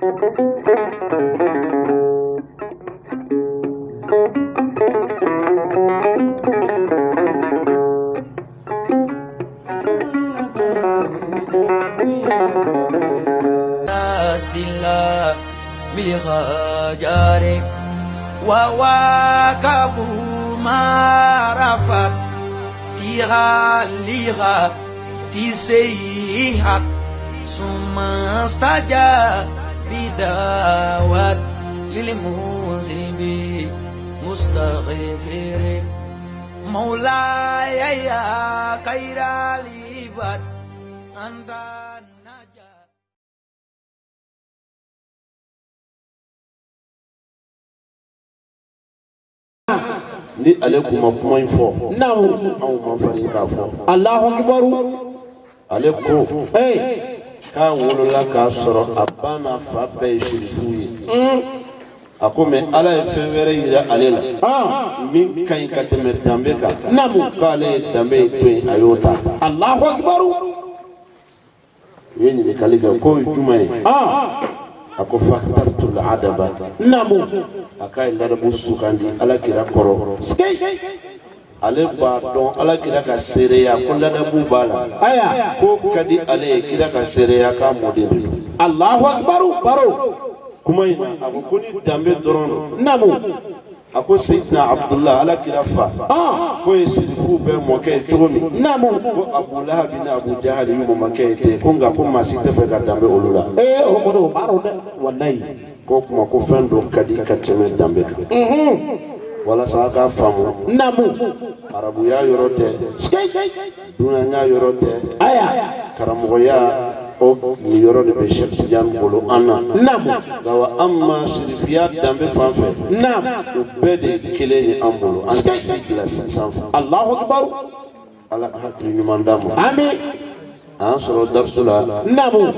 لله بخجارك وواكبوا ما رفت تغليها تسيحت ثم استجاب دعوات للمذنبين مستغفرك مولاي يا خير العباد أنت النجاة ni ale kun ma kuma in fɔ anw ma farin k'a fɔ alahu akibaru ale ko k'a wolola k'a sɔrɔ a ba n'a fa bɛɛ ye sirisiw ye a ko mɛ ala ye fɛn wɛrɛ yira ale la min ka ɲi ka tɛmɛ danbe kan k'ale ye danbe ye to yen a y'o ta alahu akibaru u ye ɲininkali kɛ k'o ye jumɛn ye a ko fatartul adaba a k'a ye ladabu sugandi ala kira kɔrɔ ale b'a dɔn ala kira ka seereya ko ladabu b'a la ayiwa ko ka di ale ye kira ka seereya k'a mɔden de don. alahu akibaru baro. kuma in na a ko ko ni danbe dɔrɔn don. naamu. a ko seyidina abudulayi ala kira fa. k'o ye sidifu bɛɛ mɔkɛ ye cogo ko abulahabi ni abujahali y'u mɔkɛ ye ten ko nka ko maa si tɛ fɛ ka danbe olu la. ee o kɔni o b'a k'o tuma ko fɛn dɔ ka di ka tɛmɛ walasa a ka faamu naamu arabuya yɔrɔ tɛ dunanya yɔrɔ tɛ aya karamɔgɔya o nin yɔrɔ de bɛ sɛkijan bolo an na naamu nka an ma sirifiya danbe fan fɛ naamu o bɛɛ de ye kelen ye an bolo an tɛ si gilasi sanfɛ alahu akibaru ala ka hakili ɲuman d'a ma ami a y'an sɔrɔ dariso la naamu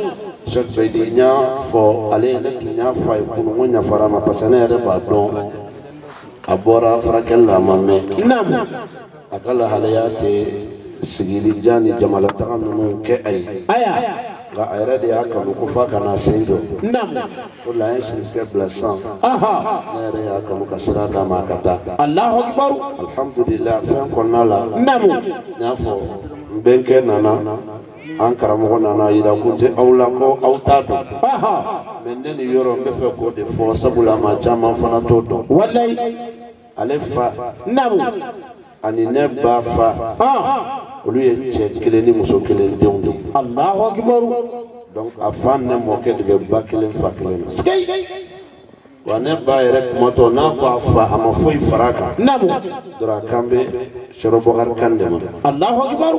sɛkijan n y'a fɔ ale yɛrɛ tun y'a fɔ a ye kunun ko ɲafara ma parce que ne yɛrɛ b'a dɔn. a bɔra furakɛli la a ma mɛn a ka lahalaya tɛ sigili jan ni jamana taga ninnu kɛ a ye nka a yɛrɛ de y'a kanu ko f'a kana sen jɔ o la an ye sirikɛ bila san ne yɛrɛ y'a kanu ka sira d'a ma ka taa alihamudulilayi fɛn kɔnɔna la n y'a fɔ n bɛnkɛ nana an karamɔgɔ nana yira ko tɛ aw la ko aw t'a dɔn mɛ ne ni yɔrɔ n bɛ fɛ k'o de fɔ sabula maa caman fana t'o dɔn walayi ale fa namu ani ne ba fa olu ye cɛ kelen ni muso kelen denw de ye alahu akibaru donc a fa ne mɔkɛ de bɛ ba kelen fa kelen na wa ne ba yɛrɛ kuma tɔ n'a ko a fa a ma foyi far'a kan dɔrɔn a kan bɛ sɔrɔ bɔkari kan de ma alahu akibaru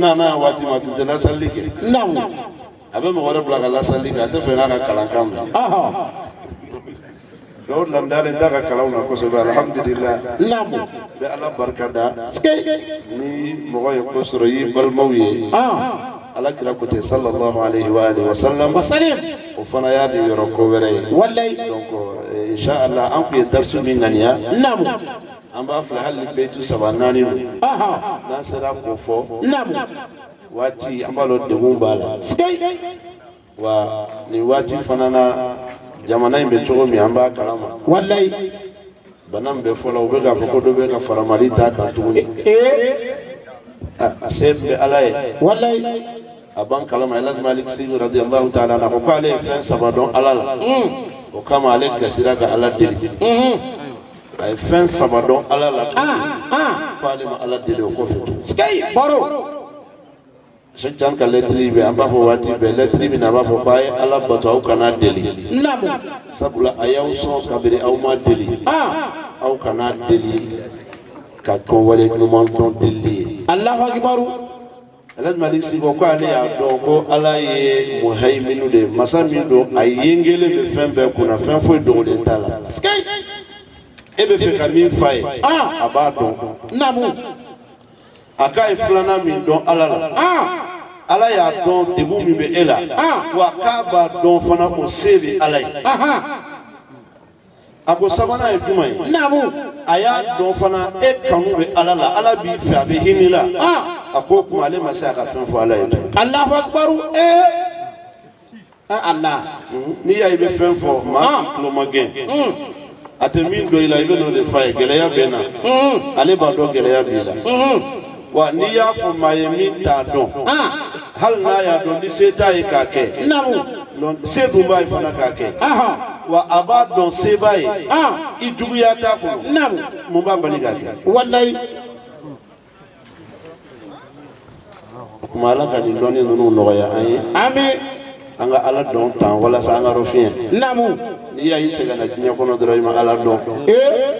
نعم نعم نعم نعم نعم نعم نعم نعم نعم نعم نعم نعم لقد لم ان تكون الحمد لله نعم بالله بركدا سكي ني موغي كوسري بالموي اه على كلا كوتي صلى الله عليه واله وسلم وسلم وفنا يا دي يركو وري والله ان شاء الله انقي الدرس من نيا نعم an b'a filɛ hali beyitu saba naani don n'an sera k'o fɔ waati an b'a dɔn degun b'a la wa nin waati fana na jamana in bɛ cogo min an b'a kalama walayi bana min bɛ fɔla u bɛ k'a fɔ ko dɔ bɛ ka fara mali t'a kan tuguni e, e. a se bɛ ala ye walayi a b'an kalama elazim aliksi radiyallahu ta'ala na ko k'ale ye fɛn saba dɔn ala la o kama ale gasira ka ala deli a ye fɛn saba dɔn ala la ko ale ma ala deli o kɔfɛ sikeyi baro sɛjan ka lɛtiri bɛ an b'a fɔ waati bɛɛ lɛtiri bɛ na a b'a fɔ k'a ye ala bato aw kana deli sabula a y'aw sɔn kabiri aw ma deli aw kana deli ka kɛwale ɲuman dɔn delili ye alahu akibaru alamalik sibɔ ko ale y'a dɔn ko ala ye muhayiminu de ye masa min don a yengelen bɛ fɛn bɛɛ kunna fɛn foyi dogolen t'a la sikeyi e bɛ fɛ ka min f'a ye a b'a dɔn naamu a k'a ye filanan min dɔn ala la ala y'a dɔn degun min bɛ e la wa k'a b'a dɔn fana o se bɛ ala ye a ko sabanan ye jumɛn ye naamu a y'a dɔn fana e kanu bɛ ala la ala b'i fɛ a bɛ hinɛ la a ko o kuma ale ma se a ka fɛn fɔ ala ye tugun. alahu akubaru ee. ala. n'i y'a ye i bɛ fɛn fɔ maa tulo ma gɛn. a tɛ min dɔ i la i bɛ n'o de f'a ye gɛlɛya bɛ n na ale b'a dɔn gɛlɛya b'i la wa n'i y'a fɔ maa ye min t'a dɔn hali n'a y'a dɔn ni se t'a ye k'a kɛ se dun b'a ye fana k'a kɛ wa a b'a dɔn se b'a ye i juguya t'a kɔnɔ mun b'a bali k'a kɛ walayi o tuma ala ka nin dɔnni ninnu nɔgɔya an ye. ami. an ka ala dɔn tan walasa an ka dɔ fiɲɛ naamu n'i y'a y'i sɛgɛnna diɲɛ kɔnɔ dɔrɔn i ma ala dɔn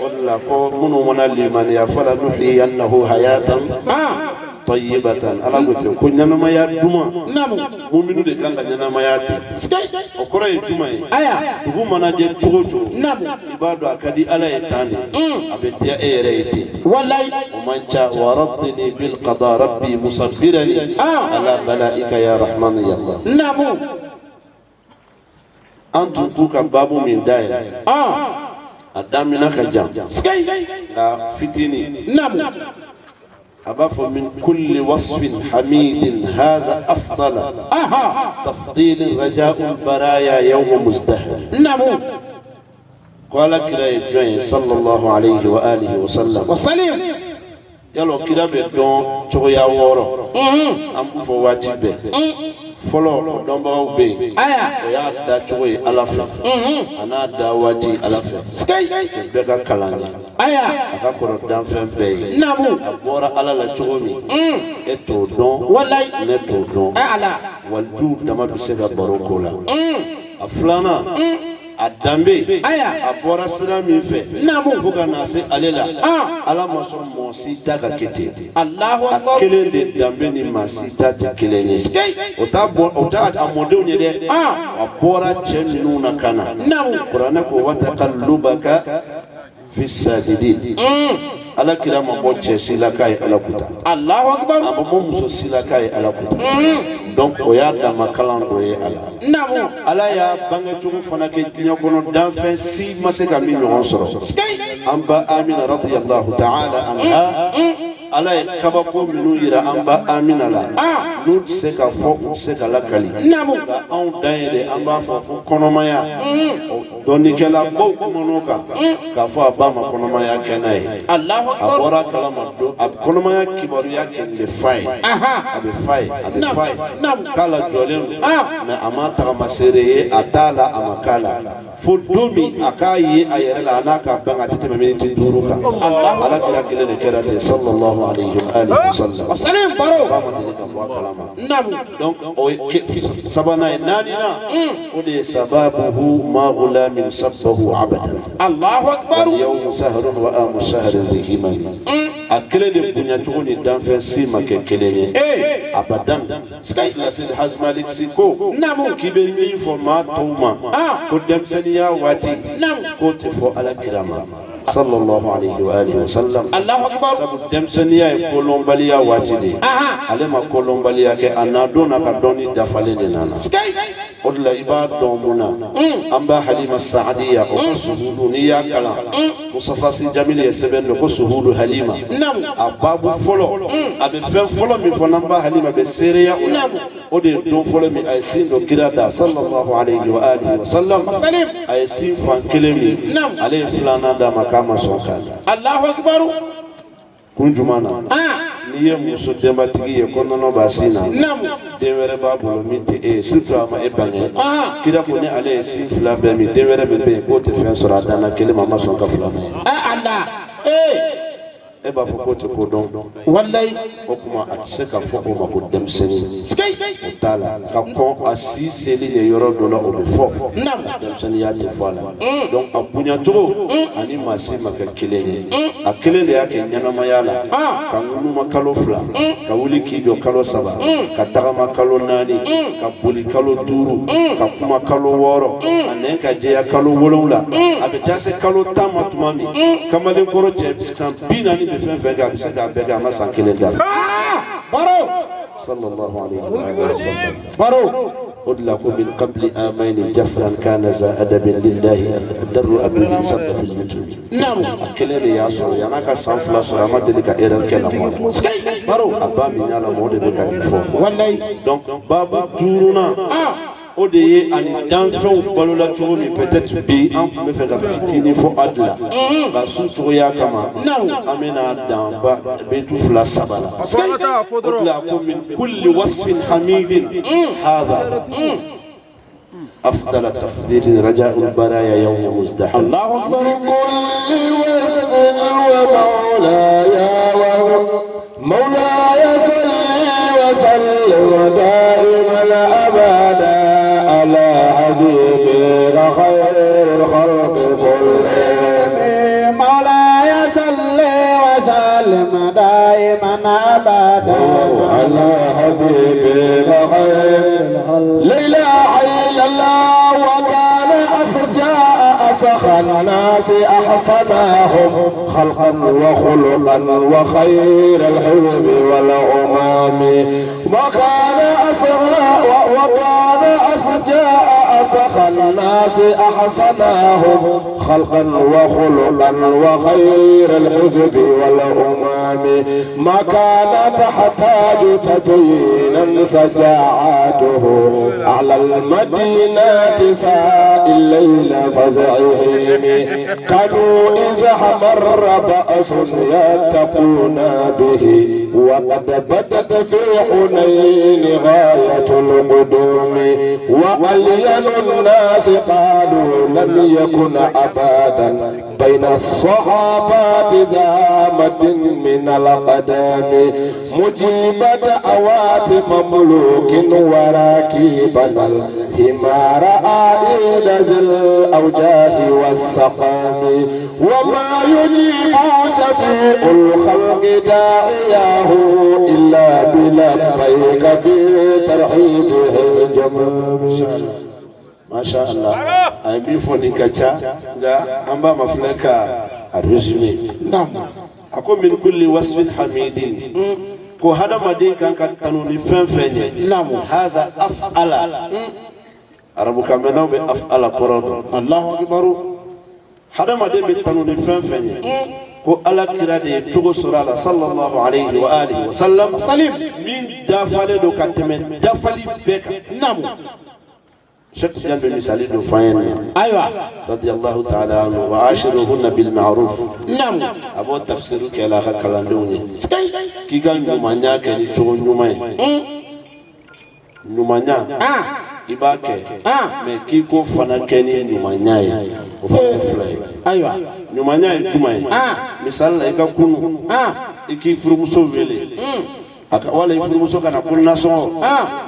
o de la ko minnu mana limaniya fala nuhiyannahu hayatan tayyibatan ala ko ten ko ɲanamaya duman namu muminu de kan ka ɲanamaya ten o kɔrɔ ye juma ye aya dugu mana jɛ cogo o cogo namu i b'a dɔn a ka di ala ye tan de a bɛ diya e yɛrɛ ye ten walayi o man ca wa rabdini bil qada rabbi musabbirani ala balaika ya rahman ya allah namu an tun k'u ka babu min dayɛlɛ a damina ka jan nka fitinin namu أبف من كل وصف حميد هذا أفضل أها تفضيل رجاء برايا يوم مزدهر نعم قال كلا إبراهيم صلى الله عليه وآله وسلم وسلم يلو كلا بدون تغيا وورو أم فواتي بي fɔlɔ o dɔnbagaw bɛ yen o y'a da cogo ye ala fɛ a n'a da waati ala fɛ cɛ bɛɛ ka kalan ye a ka kɔrɔ danfɛn bɛɛ ye a bɔra ala la cogo min e t'o dɔn ne t'o dɔn walijuw dama bɛ se ka baro k'o la a filanan a danbe aya a bɔra sira min fɛ naamu fɔ ka na se ale la ala ma sɔn mɔɔ si ta ka kɛ ten alahu akbar a kelen de danbe ni maa si ta tɛ kelen ye o t'a bɔ o t'a a mɔdenw ye dɛ a bɔra cɛ ninnu na ka na naamu kuranɛ ko wata ka luba ka fi sajidin ala kira ma bɔ cɛ si la k'a ye ala kuta alahu akibaru a ma bɔ muso si la k'a ye ala kuta donc o y'a dama kalan dɔ ye a la naamu ala y'a bangecogo fana kɛ diɲɛ kɔnɔ danfɛn si ma se ka min ɲɔgɔn sɔrɔ an ba amina radiyallahu ta'ala anha ala ye kabako minnu yira an ba amina la n'u tɛ se ka fɔ u tɛ se ka lakali nka anw dan ye de an b'a fɔ ko kɔnɔmaya dɔnnikɛla baw kumana o kan k'a fɔ a ba ma kɔnɔmaya kɛ n'a ye a bɔra a kalama don a kɔnɔmaya kibaruya kɛ nin de fa ye a bɛ fa ye a bɛ fa ye k'a la jɔlen don mɛ a ma tagama seere ye a t'a la a ma k'a la fo don min a k'a ye a yɛrɛ la a n'a ka ban a tɛ tɛmɛ miniti duuru kan ala kira kelen de kɛra ten sallallahu الله عليه وآله وسلم وسلم برو نعم donc سبنا نانينا ودي سبابه ما غلام سبه عبدا الله أكبر يوم سهر وآم سهر ذهما أكل دي بنيا تقولي دان في سيما ككليني أبدا سكاي لسن حزمالك سيكو نعم كيبي مين فما توما كدام سنيا واتي نعم كنت فو على كرامة صلى الله عليه وآله وسلم الله أكبر سبب دمسنيا يقولون بليا واتدي أها ما يقولون بليا كي أنا دون أكدوني دفالي لنا سكي أدلا إباد دومنا أمبا حليم السعدية وكسهودونيا كلا مصطفى سي جميل يسبن لكو سهود حليم نعم أبابو فلو أبي فن فلو من فنبا حليمة بسيريا نعم أدي دون فلو من أيسين دو كرادا صلى الله عليه وآله وسلم أيسين فان كلمي نعم عليه فلانا دامك k'a ma sɔn k'a la. alahu akibaru. kun juma na. Ah. n'i ye muso denbatigi ye ko nɔnɔ é sin na. naamu. b'a bolo min e ye ma e bange. Ah. kira ko ni ale ye sin fila bɛɛ min den wɛrɛ min bɛ yen k'o tɛ fɛn sɔrɔ a dan na kelen ma a ma e b'a fɔ k'o tɛ ko dɔn walayi o tuma a tɛ se ka fɔ o ma ko denmisɛnnin o t'a la ka kɔn a si seli ye yɔrɔ dɔ la o bɛ fɔ denmisɛnninya tɛ fɔ a la donc a ah. bonyacogo ani maa si ma kɛ kelen ye a kelen de y'a kɛ ɲɛnamaya la ka ŋunuma kalo fila mm. ka wuli k'i jɔ kalo saba ka tagama mm. kalo naani ka boli kalo duuru ka kuma kalo wɔɔrɔ a nɛn ka jɛya kalo wolonwula a bɛ taa se kalo tan ma tuma min kamalenkɔrɔ cɛ san bi naani bɛ fɛn fɛn kɛ a bɛ se k'a bɛɛ kɛ a ma san kelen dafa baro sallallahu alayhi wa sallam baro o de la ko min kabili amayni jafaran kana za adabin lillahi daru abudin sabta fil mutubi a kelen de y'a sɔrɔ yan'a ka san fila sɔrɔ a ma deli ka erreur kɛ lamɔ la baro a ba min y'a lamɔ o de bɛ ka nin fɔ donc babu duurunan o de ye ani danfɛnw balola cogo min peut-être bi an tun bɛ fɛ ka fitini fɔ a de la nka sun cogoya kama an bɛna dan ba betu fila saba la o de la ko min kulli wasfin hamidin hadha أفضل تفضيل رجاء البرايا يوم مزدحم الله أكبر كل واسم ومولاي مولاي على الله اسخى الناس أحسنهم خلقا وخلقا وخير الحلم والامام وكان أسرى وكان اسجاء اسخى الناس أحسنهم خلقا وخلقا وخير الحزب والأمام ما كان تحتاج تبينا سجاعاته على المدينة ساء الليل فزعهم كانوا إذا مر بأس يتقون به وقد بدت في حنين غاية القدوم وقليل الناس قالوا لم يكن أبدا أبدا بين الصحابات زامة من القدام مجيبا دعوات ملوك وراكبا الهمار رأى ذي الأوجاه والسقام وما يجيب شفيع الخلق داعياه إلا بلبيك في ترحيبه الجمال masha Allah a bi foni ka ca nka an b'a ma filɛ ka a resume a ko min kulli wasfin hamidin ko hadamaden kan ka tanu ni fɛn fɛn ye haza af'ala arabukan mɛnnaw bɛ af'ala kɔrɔ dɔn alahu akibaru hadamaden bɛ tanu ni fɛn fɛn ye ko ala kira de ye cogo sɔrɔ a la sallallahu alayhi wa alihi wa sallam min dafalen don ka tɛmɛ dafali bɛɛ kan شفت جنب المثالين وفاين أيوة. ايوه رضي الله تعالى عنه وعاشرهن بالمعروف نعم ابو تفسير كلا كلاندوني كي قال نمانيا كني تشون نماي نمانيا اه ibake ah mais ki ko fana kɛ ni ɲumanya ye o fana ye fila ye ayiwa ɲumanya ye juma ye ah misali la i ka kunu ah i k'i furumuso wele wala ifurumuso kana ko nasɔngɔ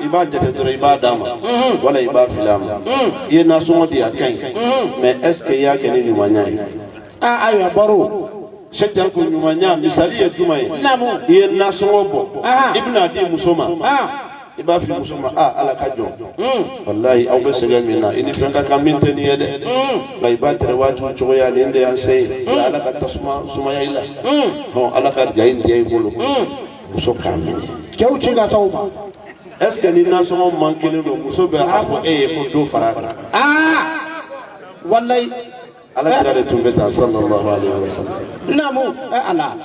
i b'a jate dɔrɔn i b'a d'a ma wala i b'a fili a ma i ye nasɔngɔ di a ka ɲi mɛ est ce que i y'a kɛ ni ɲumanya ye aa ayiwa baro sɛjan ko ɲumanya misali ye juma ye i ye nasɔngɔ bɔ i bɛna di muso ma i b'a fili muso ma aa ala ka jɔn walayi aw bɛ sɛgɛn min na i ni fɛn ka kan min tɛ nin ye dɛ nka i b'a tɛrɛ waati cogoya nin de y'an se ye ala ka tasuma sumaya i la ala ka gaɲi diya i bolo muso que man kelen don muso e ko fara ah kan. ala kira de tun bɛ sallallahu alayhi wa sallam. naamu eh, ala.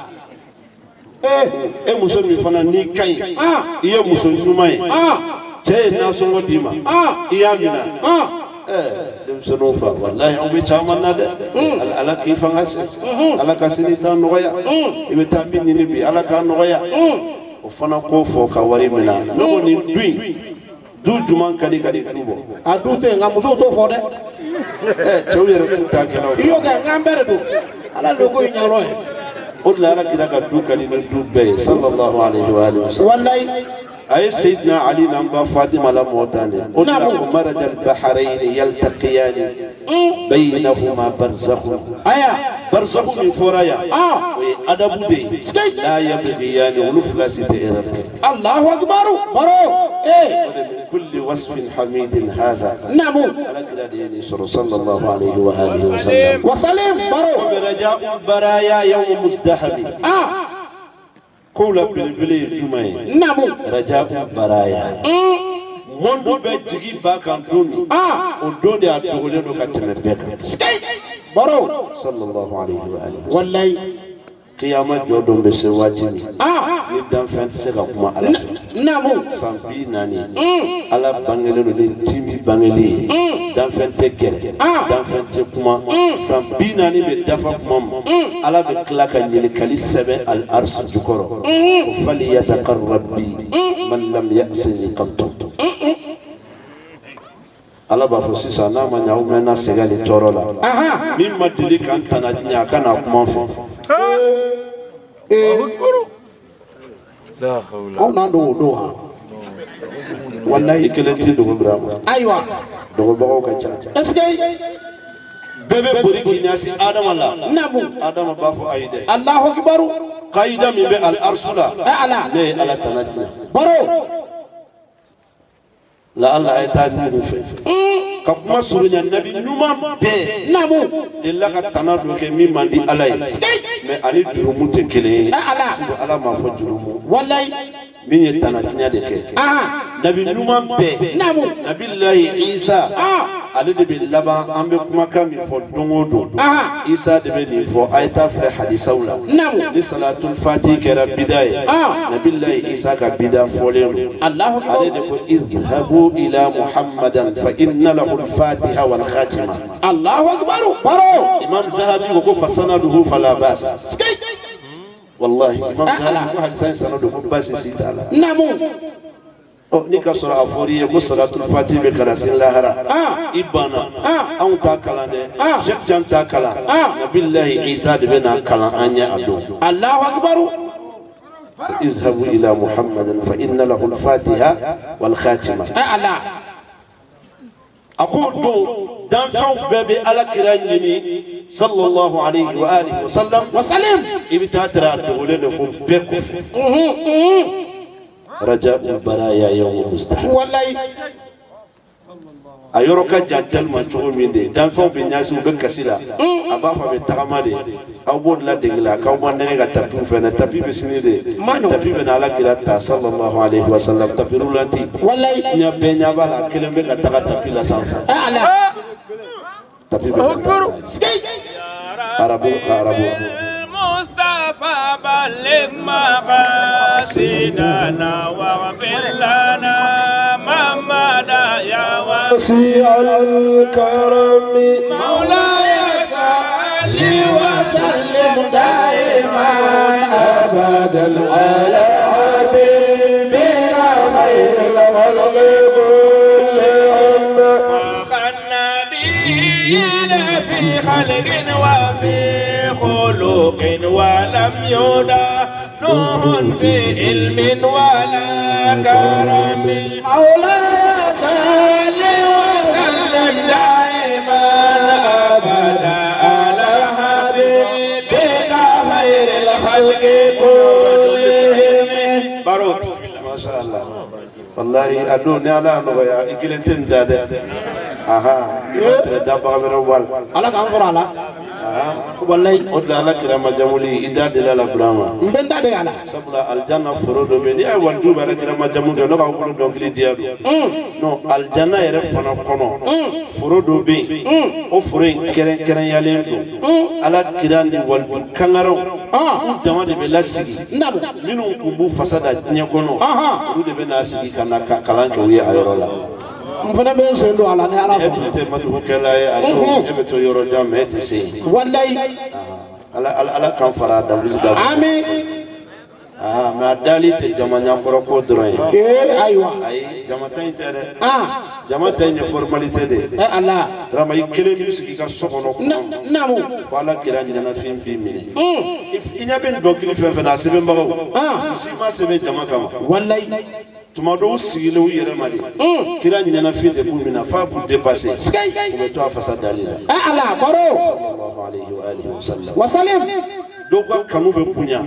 Eh. e muso min fana n'i ka ɲi. Ah. i muso ɲuman ye. cɛ ye nasɔngɔ d'i sonofa wallahi an bɛ caman na dɛ ala k'i fanga se ala ka sini ta nɔgɔya i bɛ taa min ɲini bi ala k'a nɔgɔya o fana k'o fɔ ka wari minɛ ne ko nin du in du juman ka di ka di du bɔ a du tɛ yen nka musow t'o fɔ dɛ ɛ cɛw yɛrɛ t'u ta kɛnɛ i y'o kɛ nka an bɛɛ de don ala de ko in ɲɛyɔrɔ ye o de la ala kira ka du ka di ni du bɛɛ ye sallallahu alaihi wa sallam. أي سيدنا علي نبا نعم فاطمة لا موتاني نعم. مرد البحرين يلتقيان بينهما برزخ أيا برزخ من فرايا آه أدب دي لا يبغيان ولف لا الله أكبر برو إيه كل وصف حميد هذا نعم صلى الله عليه وآله وسلم وسلم برو برجاء برايا يوم مزدحم آه kola belebele ye juman ye namu raja baraya mɔndu bɛ jigi ba kan don min o don de a dogolen don ka tɛmɛ bɛɛ kan baro sallallahu alaihi wa alihi walayi kiyama jɔ don bɛ se waati min ni danfɛn tɛ se ka kuma ala fɛ naamu san bi naani ala bangelen don ni timi bangelen ye danfɛn tɛ gɛrɛ danfɛn tɛ kuma san bi naani bɛ dafa kuma ma ala bɛ tila ka ɲininkali sɛbɛn ali arisi jukɔrɔ o fali yata kari rabi man lam yasini kan tɔntɔn ala b'a fɔ sisan n'a ma ɲa aw mɛnna sɛgɛn ni tɔɔrɔ la min ma deli ka n tana diɲɛ a ka n'a kuma fɔ anw n'an dogo don wa walahi kelen t'i dogo bira ma ayiwa dogobagaw ka ca ɛsike bɛɛ bɛ boli k'i ɲɛsin adama la naamu adama b'a fɔ ayi dɛ alahu akibaru kaida min bɛ al arsu la ne ye ala tana diɲɛ baro la Allah ya taa minnu fɛ ka kuma surunya nabi ɲuman bɛɛ naamu delila ka tana dɔ kɛ min man di ala ye mɛ ani jurumu tɛ kelen ye ala m'a fɔ jurumu walayi من يتناكني عليك آه نبي نومان بي نامو نبي الله إيسا آه علي دبي لبا أمي كمكا مفو دونو دون آه إيسا دبي نفو آيتا فلي حديثة ولا نامو لصلاة الفاتحة كربداية آه نبي الله إيسا كبدا فوليرو الله أكبر علي دبي اذهبوا إلى محمد فإن له الفاتحة والخاتمة الله أكبر برو إمام زهبي وقف سنده فلا باس سكيت والله إمام زهري ما هل سان سنة دوبو بس يسيت على نامو أو نيكا سورة أفوري يكو سورة الفاتحة بكراس الله را آه إبانا آه أون تاكلا ده آه شك جان تاكلا آه نبي الله عيسى دبنا كلا أني أدو الله أكبر اذهبوا إلى محمد فإن له الفاتحة والخاتمة آه الله أقول دو دانشو بابي على كرانيني صلى الله عليه وآله وسلم وسلم إبتاترا تقولين فم بكف رجاء برايا يوم مستحب والله أيروك جاتل من شو من دي دانشو بيناس مبكسلا أبا فم تغمالي أو بود لا دينلا كأو ما نرجع تبي فنا تبي بسني دي تبي بنا على كرات صلى الله عليه وسلم تبي رولتي والله نبي نبى لا كلمة لا تغتبي لا سانس Oh! tapi أكبر سكي أربو أربو مصطفى بلغ مقاصدنا واغفر لنا محمد يا وسيع الكرم مولاي صل وسلم دائما أبدا على حبيبنا خير الخلق كلهم يلا في خلق وفي خلق ولم يدا نوح في علم ولا كرم حول صل وسلم دائما ابدا على حبيبك خير الخلق كلهم بارك ما شاء الله والله ادوني على نغيا اجل دادا aha tere da baga bere wal ala kan kora ala wallahi o da ala kira ma jamuli ida de la brahma mbe nda de ala sabula aljanna foro do me ni ay wan tuba ala kira ma jamu do no ka ko do kili dia do no aljanna yere fana kono foro do be o foro en kere kere yalen do ala kira ni wal kangaro u dama de bɛ lasigi minnu tun b'u fasa da diɲɛ kɔnɔ olu de bɛ n'a sigi ka na kalan kɛ u ye a yɔrɔ la n fana bɛ n sen don a la ni ala fɛ. e tun tɛ madugukɛla ye a don e bɛ to yɔrɔ jan mɛ e tɛ se. walayi. ala ala ala k'an fara dawuli dawuli. ami. aa mɛ a dali tɛ jama ɲakɔrɔ ko dɔrɔn ye. ee ayiwa. ayi jama ta in tɛ dɛ. aa jama ta in ye formalité de ye. ɛ ala. dɔrɔmɛ i kelen b'i sigi i ka so kɔnɔ. na naamu. fo ala kira ɲinɛnafin b'i minɛ. i ɲɛ bɛ nin dɔnkili fɛn fɛn na a sɛbɛnbagaw. aa u si ma sɛbɛn jama kama. walayi. tuma dɔw sigilen u yɛrɛ ma de kira ɲinɛna fiye de b'u minɛ f'a b'u depase u bɛ to a fasa dali la ala kɔrɔ wasalim dɔw ka kanu bɛ bonya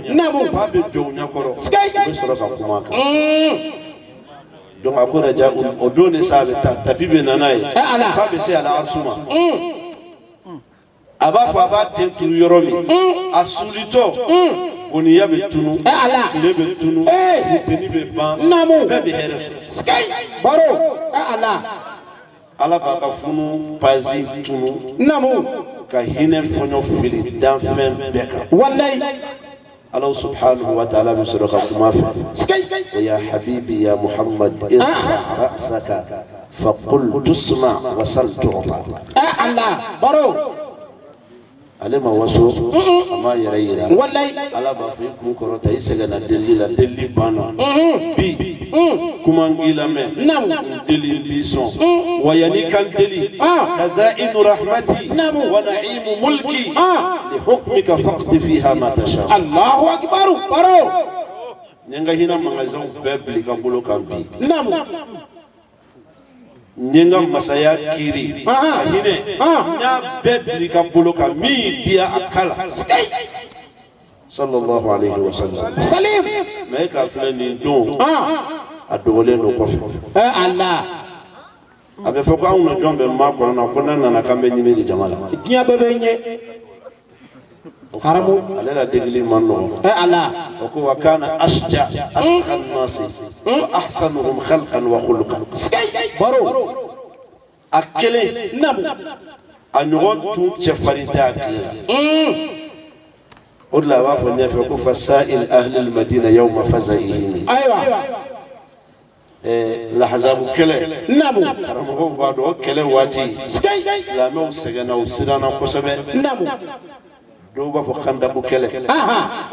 fa bɛ jɔ u ɲɛkɔrɔ u bɛ sɔrɔ ka kuma kan donc a ko raja o don de sa a bɛ taa tapi bɛ na n'a ye f'a bɛ se a la arisu ma a b'a fɔ a b'a ten turu yɔrɔ min a sulitɔ oniya bɛ tunu tile bɛ tunu funteni bɛ ban bɛɛ bɛ hɛrɛ sɔrɔ baro ala b'a ka funu pazi tunu ka hinɛ fɔɲɔ fili danfɛn bɛɛ kan walayi الله سبحانه وتعالى من سرق كمافة يا حبيبي يا محمد ارفع رأسك فقل تسمع وسل تعطى أعلى برو ale ma waso a m'a yɛrɛ yira ala b'a fɔ i kun kɔrɔta i sɛgɛnna deli la deli banna bi kuma n k'i lamɛn n deli n b'i sɔn wa yanni i ka n deli kaza'inu rahmati wa na'imu mulki li hukmika faqdi fiha ma tasha alahu akbaru baro n ye n ka hinɛ magasinw bɛɛ bili ka n bolo kan bi nye masaya kiri hinɛ ah, ah, ah, n nya bɛɛ biri ka mi dia akala min a sallallahu alayhi wa sallam mɛ e k'a filɛ nin don a dogolen don kɔfɛ a bɛ fɔ mako na kona na n'a nana k'an bɛ ɲini de ye haramu ale la degeli man nɔgɔ ala o ko wa kana asja asqa nasi wa ahsanuhum khalqan wa khuluqan baro a kelen namu a ɲɔgɔn tun cɛfarin tɛ a tile la o de la a b'a fɔ ɲɛfɛ ko fasail ahli almadina yawma fazaihim ayiwa lahazabu kɛlɛ namu karamɔgɔw b'a dɔn o kɛlɛ waati silamɛw sɛgɛnna u siranna kosɛbɛ namu دوبا فخندا بكلة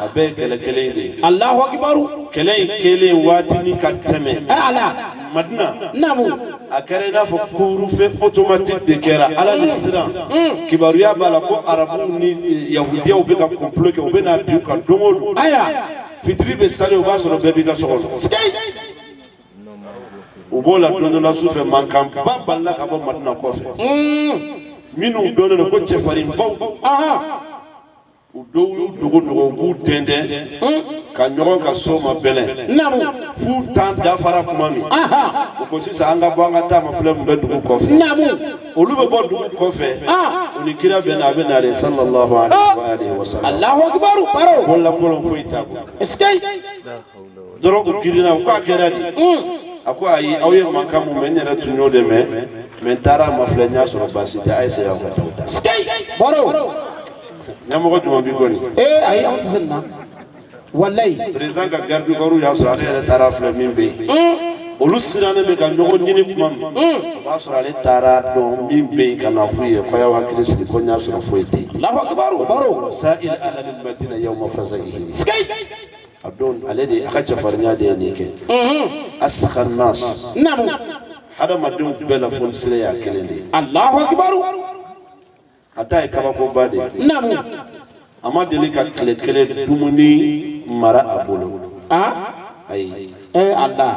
أبي كلة كلة دي الله أكبر كلة كلة واتني كتمة أعلى مدنا نعم أكرنا فكورو في أوتوماتيك دكرة على الإسلام كباريا بالكو عربوني يهوديا وبيكا كومبلوك وبينا بيوكا دومول أيا fitiri bɛ sali o b'a sɔrɔ bɛɛ b'i ka so kɔnɔ u b'o la don dɔ la su fɛ mankan ba balila ka bɔ madina kɔfɛ mm. minnu dɔnnen u dɔw y'u dogo dogo u b'u dɛndɛn ka ɲɔgɔn ka so ma bɛlɛn f'u tan dafara kuma min u ko sisan an ka bɔ an ka taama filɛ min bɛ dugu kɔfɛ olu bɛ bɔ dugu kɔfɛ u ni kira bɛ na a bɛ na de sallallahu alaihi wa sallam alahu akibaru baro bɔlɔlɔ foyi t'a bolo dɔrɔn u girinna u k'a kɛra de a ko ayi aw ye mankan mun mɛn n yɛrɛ tun y'o de mɛn mɛ n taara a ma filɛ n y'a sɔrɔ baasi tɛ a ye segin aw ka taa u ta. baro ɲɛmɔgɔ jumɛn b'i kɔni ee ayi anw tɛ se nin na walayi président ka garde du corps y'a sɔrɔ ale yɛrɛ taara filɛ min bɛ yen olu sirannen bɛ ka ɲɔgɔn ɲini kuma min o b'a sɔrɔ ale taara dɔn min bɛ yen ka na f'u ye ko y'aw hakili sigi ko n y'a sɔrɔ foyi tɛ yen lafa kibaru baro sa'il ahli madina yawma fasaihim skai a don ale de a ka cɛfarinya de ye nin kɛ asakar nas namu hadamadenw bɛɛ la fɔlisira y'a kelen de ye alahu akibaru ata ye kabakoba de ye naamu a ma deli ka tile kelen dumuni mara a bolo ayi a la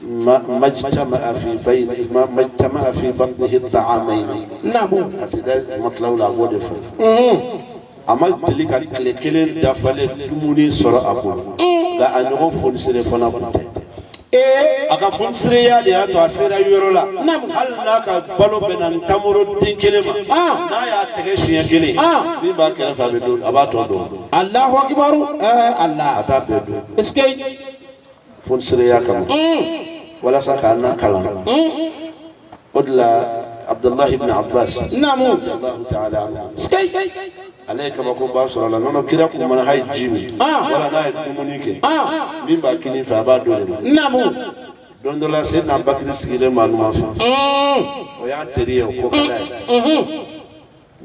ما اجتمع في بين ما اجتمع في بطنه الطعامين نعم كسيدا مطلع لا غود فو اما تلك الكلين دفل دموني سر ابو لا انو فون سر فنا بوت ee a ka fɔnisireya de y'a to a sera yɔrɔ la hali n'a ka balo bɛnna nin tamoro den kelen ma n'a y'a tɛgɛ siɲɛ kelen min b'a kɛrɛfɛ a bɛ don a b'a tɔ don alahu akibaru ɛɛ ala a t'a bɛɛ don est ce que fɔnisireya kama walasa k'a na kalan o de la. عبد الله بن عباس نعم الله تعالى عنه سكي عليك كما كون باسر على نونو كيراكو من هاي جيمي ولا ناي دومونيكي مين باكيني فابا دولما نعم don dɔ la se na bakiri sigilen ma numan fɛ o y'a teri ye o ko ka d'a ye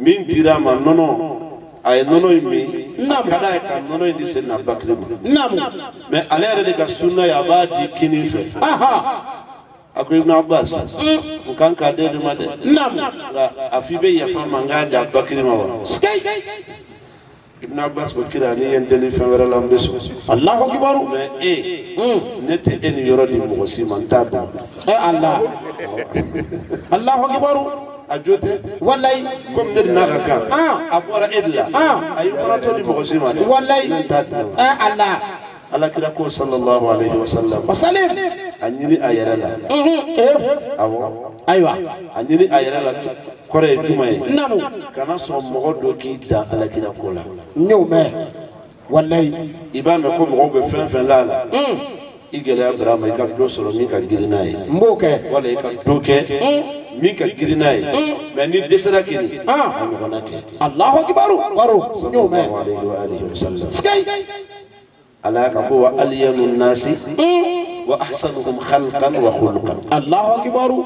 min dira a ma nɔnɔ a ye nɔnɔ in min a ka d'a ye ka nɔnɔ in di se na bakiri ma mɛ ale yɛrɛ de ka sunna ye a b'a di kini fɛ أقول ابن عباس مكان كادر ما ده نعم لا أفي بي يفهم من غير ده بكر ما هو سكاي ابن عباس بكر أني يندلي في مرة لام بس الله أكبر ما إيه نت إن يرد مغسي من تابع إيه الله الله أكبر أجوت والله كم در نعكا آه أبو رأيدلا آه أيوة فراتو دي مغسي ما والله من تابع إيه الله الله كرا صلى الله عليه وسلم وسلم anyiri ayɛrɛ la awɔ ayiwa anyiri ayɛrɛ la kɔrɔ ye juma ye namu kana sɔn mɔgɔ dɔ k'i dan alakira ko la n y'o mɛn walayi i b'a mɛn ko mɔgɔw bɛ fɛn fɛn la a la i gɛlɛya bara ma i ka dɔ sɔrɔ min ka girin n'a ye n b'o kɛ wala i ka dɔ kɛ min ka girin n'a ye mɛ ni dɛsɛra k'i ni a ɲɔgɔnna kɛ alahu akibaru baro n y'o mɛn sikayi ألا هو ألين الناس وأحسنهم خلقا وخلقا الله أكبر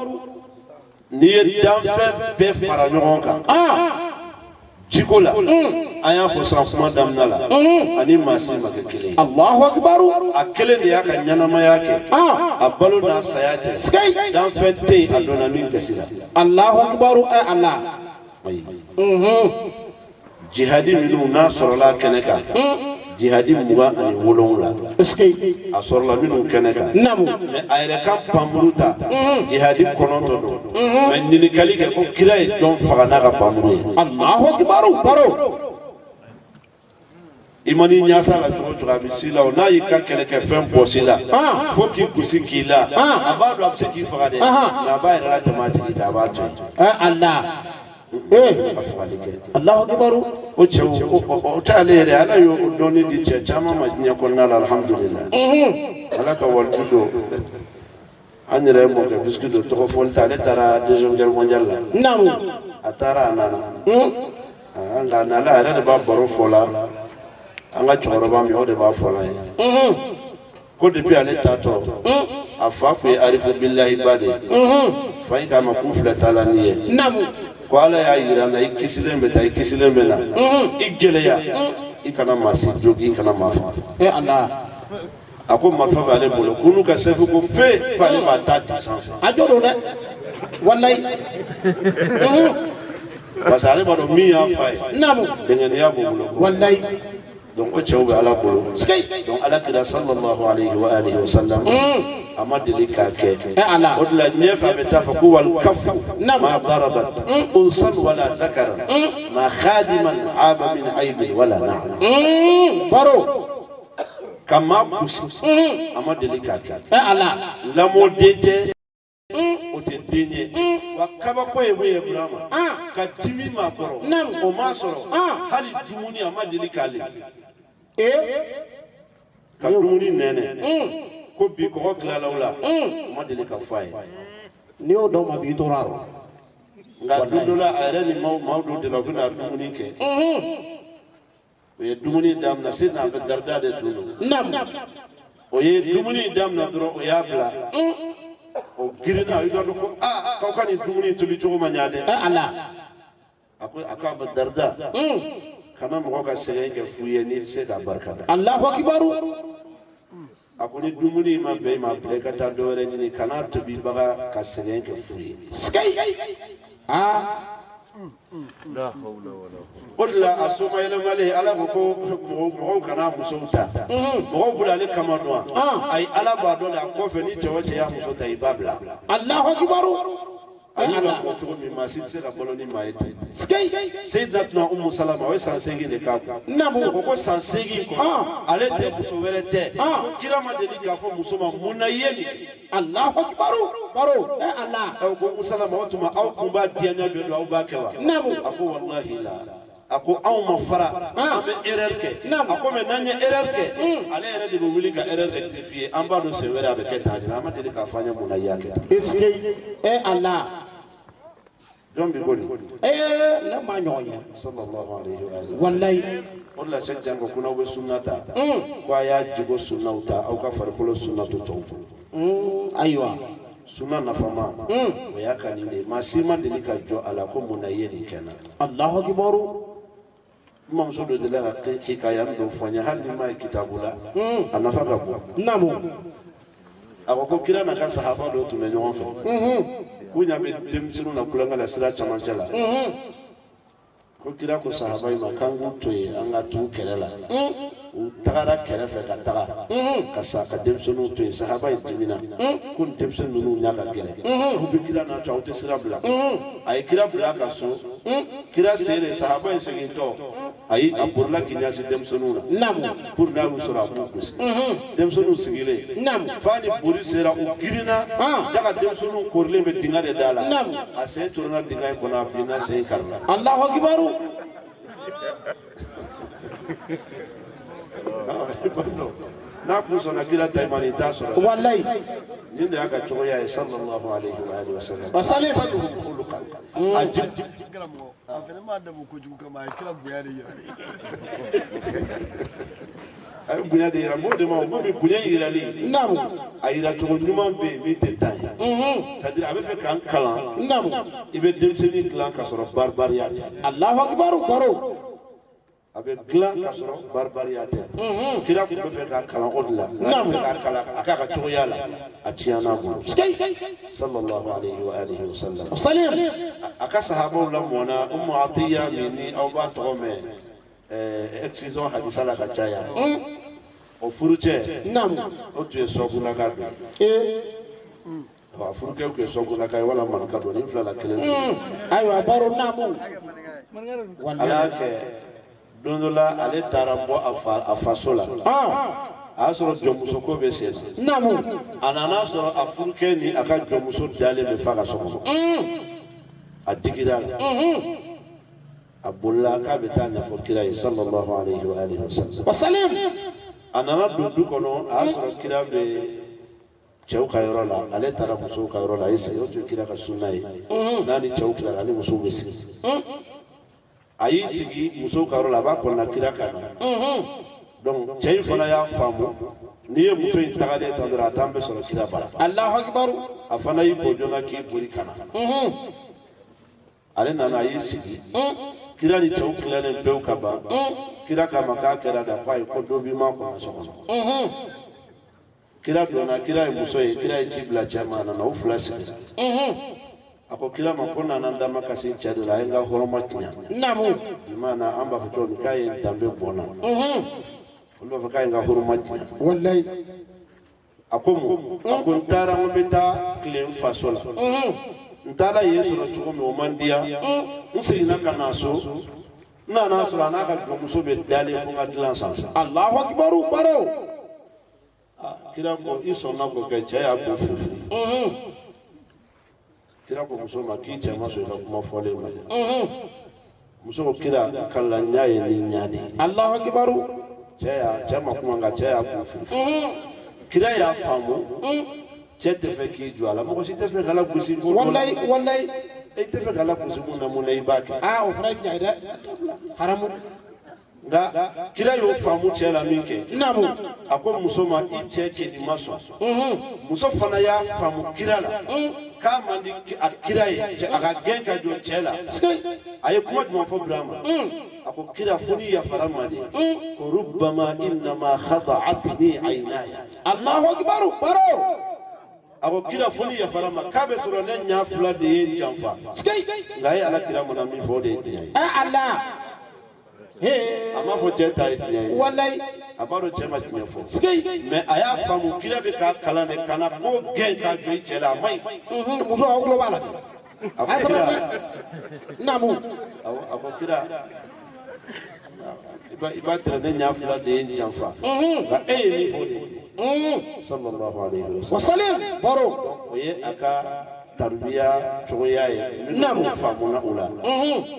ني دانفن بفر نيونكا jiko la an y'a fɔ sisan kuma damina la ani maa si ma kɛ kelen ye alahu akibaru a kelen de y'a ka ɲɛnamaya kɛ a balo n'a saya cɛ danfɛn tɛ yen a donna min gasi la alahu akibaru ɛ ala jihadi minnu n'a sɔrɔla kɛnɛ kan jihadi muga ani wolonwula a sɔrɔla minnu kɛnɛ kan mɛ a yɛrɛ ka panmuru ta jihadi kɔnɔntɔ don mɛ ɲininkali kɛ ko kira ye jɔn faga n'a ka panmuru ye i mani ɲasa la cogo cogo a bɛ si la o n'a y'i ka kɛlɛkɛfɛn bɔ si la fo k'i gosi k'i la a b'a dɔn a bɛ se k'i faga dɛ nka a b'a yɛrɛ latɛmɛ a tigi ta a b'a to yen eh afali ke Allahu akbar uche utalere ala yo udoni di che chama majinya konna alhamdulillah eh alaka waldudo anyere mo ke biskudo to fol tare tara deuxième guerre mondiale la nam atara nana hmm anga nala ara ba baro fola anga choroba mi o de ba fola eh ko depuis ale tatɔ a fa kun ye arifu bilahi ba de fa in k'a ma k'u filɛ t'a la nin ye ko ala y'a yira n na i kisilen bɛ taa i kisilen bɛ na i gɛlɛya i kana maa si jogi i kana maa faga a ko marifa bɛ ale bolo ko n'u ka sɛfu ko fe ko ale b'a ta di sanfɛ a jo don dɛ walayi parce que ale b'a dɔn min y'a fa ye denkɛninya b'o bolo walayi donc ko cɛw bɛ ala bolo donc ala kira sallallahu alayhi wa alihi wa sallam a ma deli k'a kɛ o de la ɲɛfɛ a bɛ taa fɔ ko wali kafu ma darabat unsan wala zakara ma khadiman aba min aibin wala na'am baro ka maa kusi a ma deli k'a kɛ lamɔden tɛ o tɛ den ye wa kabako ye min ye burama ka dimi ma kɔrɔ o ma sɔrɔ hali dumuni a ma deli k'ale e ka dumuni nɛnɛ ko bi kɔgɔ tilalaw la u ma deli ka fɔ a ye n'i y'o dɔn ma b'i tora rɔ nka don dɔ la a yɛrɛ ni maaw dɔ de la u bɛna dumuni kɛ o ye dumuni daminɛ se n'a bɛ garida de tun don o ye dumuni daminɛ dɔrɔn o y'a bila o girinna i ka dɔn ko aa k'aw ka nin dumuni tobi cogo ma ɲa dɛ a ko a k'a bɛ garida kana mɔgɔ ka sɛgɛn kɛ fu ye n'i tɛ se k'a barikada. alahu akibaru. a ko ni dumuni ma bɛn i ma bila i ka taa dɔwɛrɛ ɲini kana tobibaga ka sɛgɛn kɛ fu ye. sikeyi. aa. o de la a soma yɛlɛmalen ala ko ko mɔgɔw kana musow ta mɔgɔw bolo ale kama dɔn wa ayi ala b'a dɔn de a kɔfɛ ni cɛ o cɛ y'a muso ta i b'a bila. alahu akibaru. ayina mɔ cogo min maa si tɛ se ka balo ni maa ye ten. seyidina tuna umu salama o ye san seegin de k'a kun. namu ko ko san seegin kɔnɔ ale tɛ muso wɛrɛ tɛ. ko kira ma deli k'a fɔ muso ma mun na i ye nin kɛ. alahu akibaru baro ɛ ala. ɛ ko umu salama o tuma aw kun b'a diyaɲa jɔ don aw b'a kɛ wa. namu a ko walahi la. a ko anw ma fara an bɛ erreur kɛ a ko mɛ n'an ye erreur kɛ ale yɛrɛ de bɛ wuli ka erreur rectifier an b'a dɔn sen wɛrɛ a bɛ kɛ tan de la an ma deli k'a fɔ an ye mun na i y'a kɛ tan. est ce que ɛ a la. يوم بيقول ايه لا ما نيونيا صلى الله عليه واله والله والله شجان كنا وسنتا كوايا جيبو سنوتا او كفر كل سنتو تو ايوه suna nafama o y'a ka nin de ye maa si ma deli ka jɔ a la ko mun na i ye nin kɛ n na. alahu akibaru. n mamuso dɔ delila ka hikaya min dɔ fɔ n ye hali ni n m'a ye kitabu la a nafa ka bon. naamu. a ko ko kira n'a ka sahaba do tun bɛ ɲɔgɔn fɛ mhm. k'u ɲa bɛ denmisɛnninw na kulonkɛ la sira camancɛ la mhm. ko kira ko sahaba ma k'an k'u to yen an ka t'u kɛrɛ la u tagara kɛrɛfɛ ka taga ka sa ka denmisɛnninw to yen sahaba in dimina ko nin denmisɛnnin ninnu ɲa ka gɛlɛn k'u bɛ kira n'a to aw tɛ sira bila a ye kira bila a ka so kira sen de sahaba in segintɔ ayi a bolila k'i ɲɛsin denmisɛnninw na pour n'a y'u sɔrɔ a b'u gosi denmisɛnninw sigilen f'a ni boli sera u girinna daga denmisɛnninw korilen bɛ dingɛ de da la a sen toronna dingɛ in kɔnɔ a bilenna sen in karila. alahu akibaru. n'a sɔnna kira ta ma nin t'a sɔrɔ walayi nin de y'a ka cogoya ye sallallahu alaihi wa alihi wa sallam wa salen fa dugu olu kan a ji a fana m'a dabɔ kojugu kama a ye kira bonya de yira a ye bonya de yira mɔgɔ de ma o komi bonya yirali naamu a yira cogo ɲuman bɛ yen min tɛ ta ye sadiri a bɛ fɛ k'an kalan naamu i bɛ denmisɛnnin dilan ka sɔrɔ baribariya tɛ alahu akibaru baro a bɛ dilan ka sɔrɔ baribariya tɛ kira tun bɛ fɛ k'a kalan o de la n'a bɛ k'a kalan a k'a ka cogoya la a tiɲɛna a bolo sallallahu alayhi wa alihi wa sallam salim a ka sahabaw lamɔna umu atiya min ni aw b'a tɔgɔ mɛn ɛɛ excision hadisa la ka caya o furucɛ o tun ye sɔgunaka dɔ ye a furukɛ tun ye sɔgunaka ye wala maninka dɔ nin fila la kelen don ayiwa baro naamu ala y'a kɛ don dɔ la ale taara bɔ a fa a faso la a y'a sɔrɔ jɔnmuso ko bɛ sen na a nana sɔrɔ a furukɛ ni a ka jɔnmuso dalen bɛ fa ka so kɔnɔ a digira la a bolila k'a bɛ taa ɲɛfɔ kira ye sallallahu alayhi wa alihi wa sallam a nana don du kɔnɔ a y'a sɔrɔ kira bɛ cɛw ka yɔrɔ la ale taara musow ka yɔrɔ la a ye sigi o tun ye kira ka sunna ye n'a ni cɛw tilara ale musow bɛ sigi. a y'i sigi musow ka yɔrɔ la a b'a kɔnɔna kira kan na donc cɛ in fana y'a faamu n'i ye muso in tagalen tan dɔrɔn a t'an bɛ sɔrɔ kira bara alahu akibaru a fana y'i bɔ joona k'i boli ka na ale nana a y'i sigi kira ni cɛw tilalen pewu ka ban kira k'a k'a kɛra da ko ayi ko dɔ b'i ma kɔnɔ so kɔnɔ kira donna kira ye muso ye kira ye ci bila cɛ ma a nana o fila sigi a ko kila ma ko nana n dama kasi cɛ de la a ye n ka hɔrɔma tiɲa namu imana an b'a fɔ cogo min k'a ye n danbe bɔnna olu b'a fɔ k'a ye n ka hɔrɔma tiɲa walayi a ko mun a ko n taara n bɛ taa tile n faso la n taara yen sɔrɔ cogo min o man diya n seginna ka na so n nana sɔrɔ a n'a ka jɔnmuso bɛ dalen fo n ka dilan sanfɛ alahu akibaru baro kira ko i sɔnna k'o kɛ cɛ y'a kun firifiri kira ko muso ma k'i cɛ ma sɔn i ka kuma fɔlen ma muso ko kira ka la ɲa ye ni ɲa de alahu akibaru cɛ y'a cɛ ma kuma nka cɛ y'a kun fili kira y'a faamu cɛ tɛ fɛ k'i jɔ a la mɔgɔ si tɛ fɛ k'ala gosi ko walayi walayi e tɛ fɛ k'ala gosi mun na mun na i b'a kɛ aa o fana ye tiɲɛ ye dɛ haramu nka kira y'o faamu cɛ la min kɛ naamu a ko muso ma i cɛ kɛli ma sɔn muso fana y'a faamu kira la k'a man di a kira ye a ka gɛn ka jɔ cɛ la a ye kuma jumɛn fɔ birama a ko kira fo ni yafara ma de ko rubama innama khada'atni aynaya allahu akbar baro a ko kira fo ni yafara ma k'a bɛ sɔrɔ ne ɲa fila de ye n janfa nka a ye ala kira mun na min fɔ o de ye tiɲɛ ye. a m'a fɔ cɛ ta ye tiɲɛ ye walayi a b'a dɔn cɛ ma tiɲɛ fɔ mɛ a y'a faamu kira bɛ k'a kalan de ka na ko gɛn k'a jɔ i cɛ la a man ɲi muso aw tulo b'a la a ko kira naamu a ko kira i b'a tɛrɛ ne ɲɛ fila de ye n janfa nka e ye min fɔ de ye sallallahu alayhi wa sallam baro o ye a ka tarbiya cogoya ye n'u faamuna o la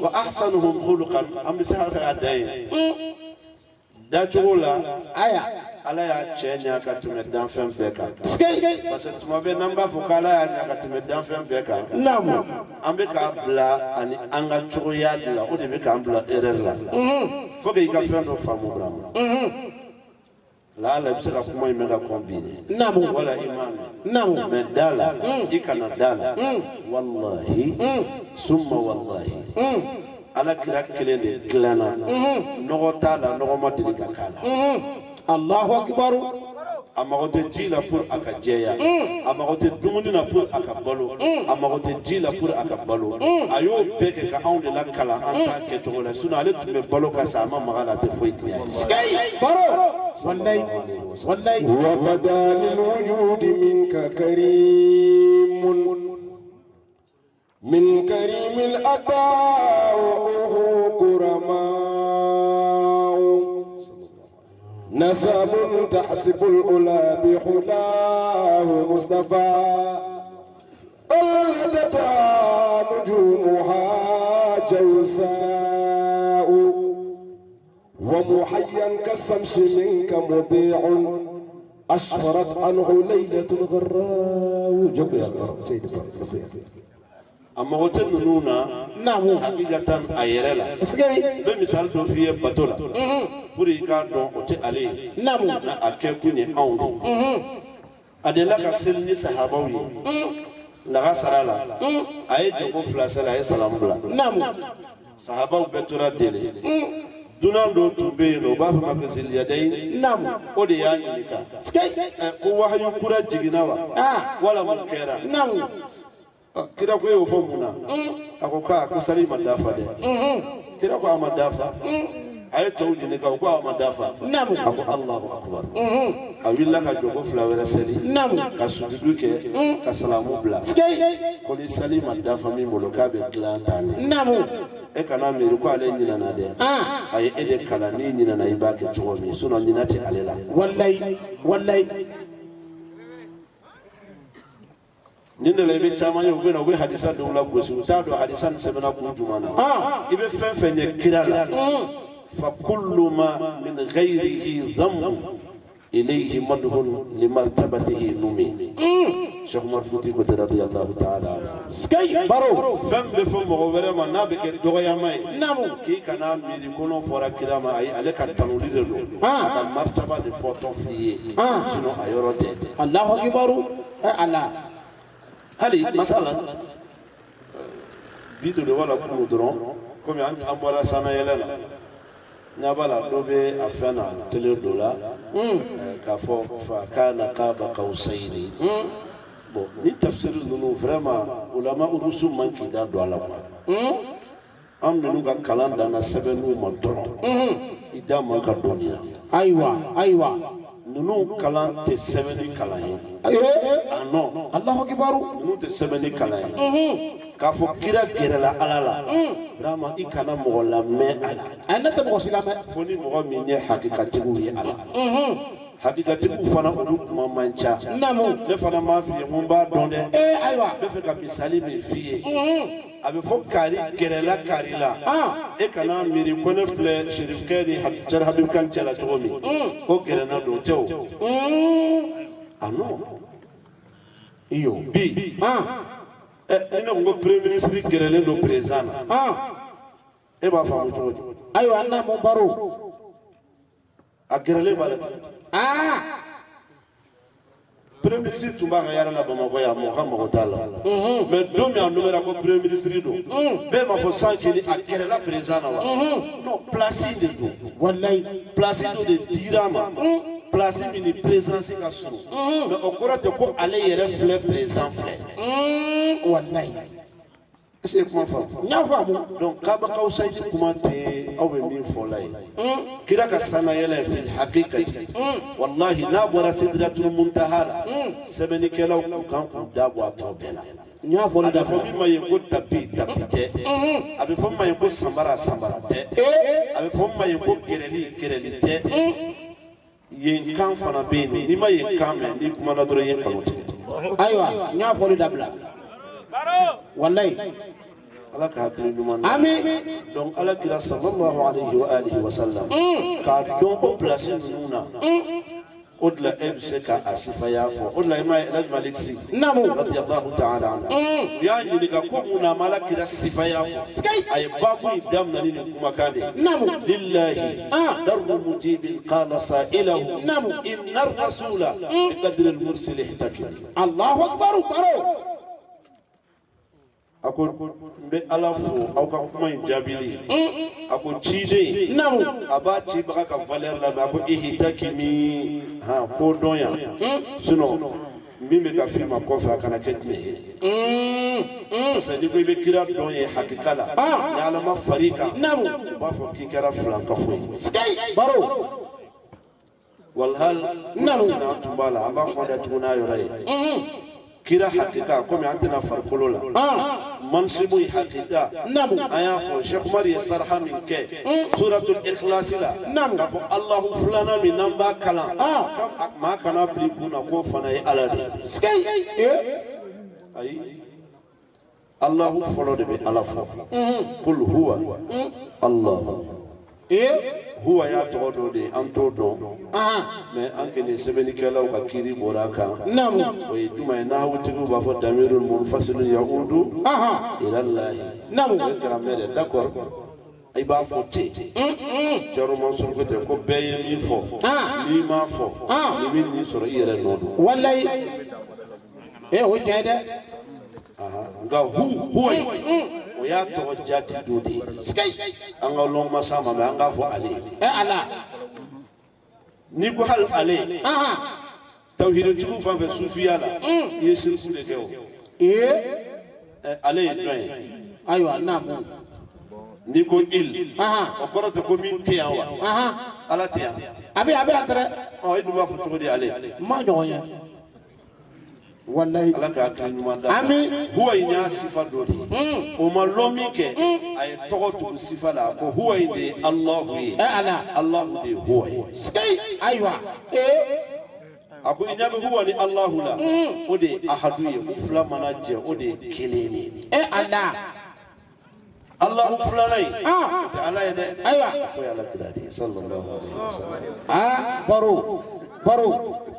wa ahsanuhum khuluqan an bɛ se hakɛ ka da yen dacogo la aya ala y'a cɛ ɲa ka tɛmɛ danfɛn bɛɛ kan parce que tuma bɛɛ n'an b'a fɔ k'ala y'a ɲa ka tɛmɛ danfɛn bɛɛ kan an bɛ k'a bila ani an ka cogoya de la o de bɛ k'an bila erreur la fo k'i ka fɛn dɔ faamu burama la ala bɛ se ka kuma in mɛn ka kɔnbine namu wala imami namu mɛ da la i kana da la walahi summa walahi ala kira kelen de dilanna nɔgɔ t'a la nɔgɔ ma deli ka k'a la alahu akibaru a mago tɛ ji la pour a ka jɛya a mago tɛ dumuni na pour a ka balo a mago tɛ ji la pour a ka balo a y'o bɛɛ kɛ ka anw de la kalan an t'a kɛcogo la sinɔn ale tun bɛ balo ka sa a ma maga la a tɛ foyi tiɲɛ وبدا للوجود منك كريم من كريم الأداء وأوه كرمان نسب تحسب الأولى بحلاه مصطفى الهدتا نجومها جوساء ومحيا كالشمس منك مضيع أشفرت عنه ليلة غراء جب يا سيدي a mago tɛ ninnu na naamu hakilatan a yɛrɛ la kosɛbɛ n bɛ misali dɔ f'i ye bato la pour i k'a dɔn o tɛ ale ye naamu na a kɛ kun ye anw de a delila ka seli ni sahabaw ye laga sara la a ye jago fila seli a ye salamu bila naamu sahabaw bɛɛ tora deli dunan dɔ tun bɛ yen nɔ u b'a fɔ ma ko zeliyadayi naamu o de y'a ɲininka ko wahayu kura jiginna wa wala mun kɛra naamu kira ko y'o fɔ mun na a ko k'a ko sali ma dafa dɛ kira ko a ma dafa a ye tɔw ɲini kan o ko a ma dafa a ko alahu akubaru a wulila ka jɔ ko fila wɛrɛ seli ka sujudu kɛ ka salamu bila ko ni sali ma dafa min bolo k'a bɛ dilan tan de e kana miiri ko ale ɲinana dɛ a ye e de kalan n'i ɲinana i b'a kɛ cogo min sinɔn ɲinan tɛ ale la. walayi walayi. ni ne la i bɛ caman ye u bɛ na u bɛ hadisa dɔw la gosi u t'a dɔn hadisa nin sɛbɛnna kun ah! jumɛn na i bɛ fɛn fɛn ye kira la mm. fa kullu ma min ghayrihi dhamm إليه مدح لمرتبته نومي شيخ مرفوع تيكو رضي الله تعالى سكاي بارو فم بفم غوبر ما نابك دوغيا ماي نامو كي كانا ميري كونو فورا كراما اي عليك التنوليد لو اه مرتبه دي فوتو في سنو ايورو تي الله اكبر الله هل مثلا بيدو دي ولا كودرون كومي انت امبالا سانا يلنا نبالا دوبي افنا تلير دولا كافو فكان قاب قوسين bon ni tafsiri ninnu vraiment ulama urusu man k'i da don a la quoi an ninnu ka kalan danna sɛbɛnniw ma dɔrɔn i da man ka dɔɔni na ayiwa ayiwa ninnu kalan tɛ sɛbɛnni kalan ye a nɔ alahu kibaru ninnu tɛ sɛbɛnni kalan ye k'a fɔ kira gɛrɛla ala la rama i kana mɔgɔ lamɛn a la a ne tɛ mɔgɔ si lamɛn fo ni mɔgɔ min ye hakikatigiw ye a la hakikatigiw fana olu kuma man ca ne fana m'a f'i ye n ko n b'a dɔn dɛ ayiwa n bɛ fɛ ka misali min f'i ye a bɛ fɔ kari gɛrɛla kari la e kana miiri ko ne filɛ serifukɛ ni jara habibukan cɛla cogo min ko gɛrɛna don tɛ o a nɔ iyo bi ni ne ko n ko premier ministre gɛrɛlen don président na e b'a faamu cogo di ayiwa an n'a mɔ baro a gɛrɛlen b'a la cogo di ah premier ministre tun b'a ka yala la bamakɔ yan mɔgɔ ka mago t'a la mɛ don min a numera ko premier ministre don bɛɛ ma fɔ san jeli a kɛrɛla président na wa non place de don walayi place dɔ de dirama a ma place min ni présence ka surun mɛ o kɔrɔ ko ale yɛrɛ filɛ président filɛ walayi. ese kuma faamu n y'a faamu donc kabakaw saidi kuma tɛ aw bɛ min fɔla ye hmm. kira ka sanayɛlɛ ye fil hakikati hmm. wallahi n'a bɔra sidratul muntaha la hmm. sɛbɛnnikɛlaw kun kan k'u da bɔ a tɔ bɛɛ la n y'a fɔ ne da fɔ min ma ye ko tapi tapi tɛ a bɛ fɔ min ma ye ko samara samara tɛ eh, eh. a bɛ fɔ min ma ye ko gɛrɛli gɛrɛli tɛ yen kan fana bɛ yen n'i ma yen kan mɛn n'i kumana dɔrɔn i ye kanu tigɛ ayiwa n y'a fɔ ne dabila wallahi ala ka hakili ɲuman ami donc ala kira sallallahu alayhi wa alihi wa sallam k'a dɔn ko place ninnu na o de la e bɛ se ka a sifaya fɔ o de la i m'a ye alhaji malik si namu radiyallahu ta'ala anhu u y'a ɲininka ko mun na a ma ala kira sifaya fɔ a ye baabu in daminɛ ni nin kumakan de ye namu lillahi daru mujibin qala sa'ilahu namu inna rasula bi qadri al-mursili ihtakil allahu akbar baro أكون بألافو أو كمان جابيلي أكون تيجي نعم أباتي بركة فالير لا بأكو إيه تاكيمي ها كوردويا سنو مين بيكا في ما كوفا كنا كتني بس اللي بيكو بيكيرا دويا حقيقة لا نعلا ما فريقا نعم بافو كي كرا فلان كفوي سكي بارو والهل نعم نعم تبالا أبا خوانا تبنا يوري kira hakika komi an tɛna farikolo la mansibu ye hakika an y'a fɔ shɛkumar ye saraha min kɛ suratul ikhlasi la k'a fɔ allahu filanan min n'an b'a kalan maa kana bili kun na k'o fana ye ala de ye ayi allahu fɔlɔ de bɛ ala fɔ kul huwa allahu ee huwa y'a tɔgɔ dɔ de ye an t'o dɔn mɛ an kɛlen sɛbɛnnikɛlaw ka kiiri bɔra a kan o ye juma ye n'ahawutigiw b'a fɔ damiru munfasilu yahudu ilalahi o ye garamɛ de d'accord i b'a fɔ ten cɛrɔma suruku tɛ ko bɛɛ ye min fɔ n'i m'a fɔ i bɛ nin sɔrɔ i yɛrɛ nɔ don walayi ee o tiɲɛ dɛ nga hu huwa o y'a tɔgɔ jati dɔ de ye an ka lɔnmasa ma mɛ an k'a fɔ ale ɛ ala n'i ko hali ale tawhiditigiw fan fɛ sufiya la i ye siriku de kɛ o ee ale ye jɔn ye ayiwa naamu n'i ko il o kɔrɔ tɛ ko min tɛ yan wa ala tɛ yan a bɛ a bɛ yan tɛrɛ ɔ e dun b'a fɔ cogo di ale n ma ɲɔgɔn ye wallahi ala ka hakili ɲuman da ami huwa in y'a sifa dɔ de ye o ma lɔ min kɛ a ye tɔgɔ tugu sifa la a ko huwa in de ye alahu ye ala alahu de ye huwa ye ayiwa ee a ko i ɲɛ bɛ huwa ni alahu la o de ye ahadu ye u fila mana jɛ o de ye kelen ye e ala alahu filanan in o tɛ ala ye dɛ ayiwa o ye ala kira de ye sallallahu alaihi wa sallam aa baro baro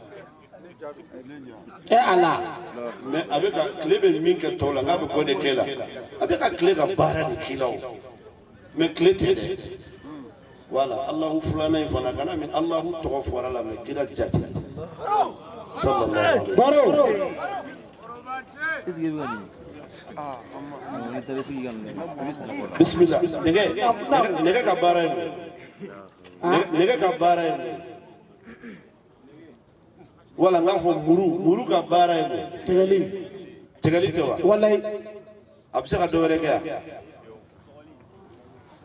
e ala mɛ a bɛ ka tile bɛ min kɛ tɔw la k'a bɛ k'o de kɛ la a bɛ ka tile ka baara de k'i la o mɛ tile tɛ dɛ wala alahu filanan in fana kana min alahu tɔgɔ fɔra la mɛ kira jate sallallahu alaihi wasallam. bisimila nɛgɛ nɛgɛ ka baara ye mun ye nɛgɛ ka baara ye mun ye. wala n k'a fɔ muru muru ka baara ye mun tɛgɛli tɛgɛli tɛ wa walayi a bɛ se ka dɔ wɛrɛ kɛ yan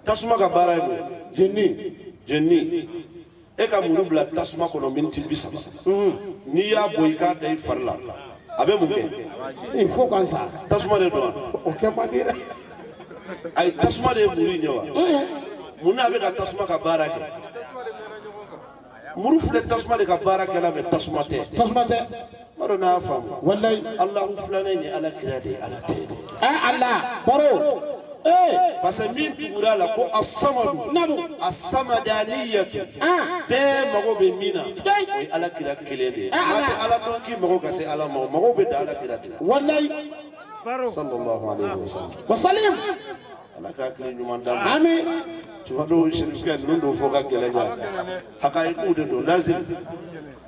tasuma ka baara ye mun jenini jenini e ka muru bila tasuma kɔnɔ miniti bi saba n'i y'a bɔ i k'a da i fari la a bɛ mun kɛ fo ka sa tasuma de don wa o kɛ man di dɛ ayi tasuma de ye muru in ye wa mun n'a bɛ ka tasuma ka baara kɛ مروفل تسمى لك بارك الله بتسمى تي تسمى تي مرونا فهم والله الله فلانين على كرادي على تي اه الله برو ايه بس مين تقول لك السمد نبو السمدانية اه بي مغو بمينا فكي على كرا كليلي اه الله على كي مغو كسي على مغو مغو بدا على كرا والله صلى الله عليه وسلم وسلم ala ka hakili ɲuman d'a ma ami tuma dɔw sirifikɛ ninnu don fo ka gɛlɛ ɲa hakayiduw de don lazim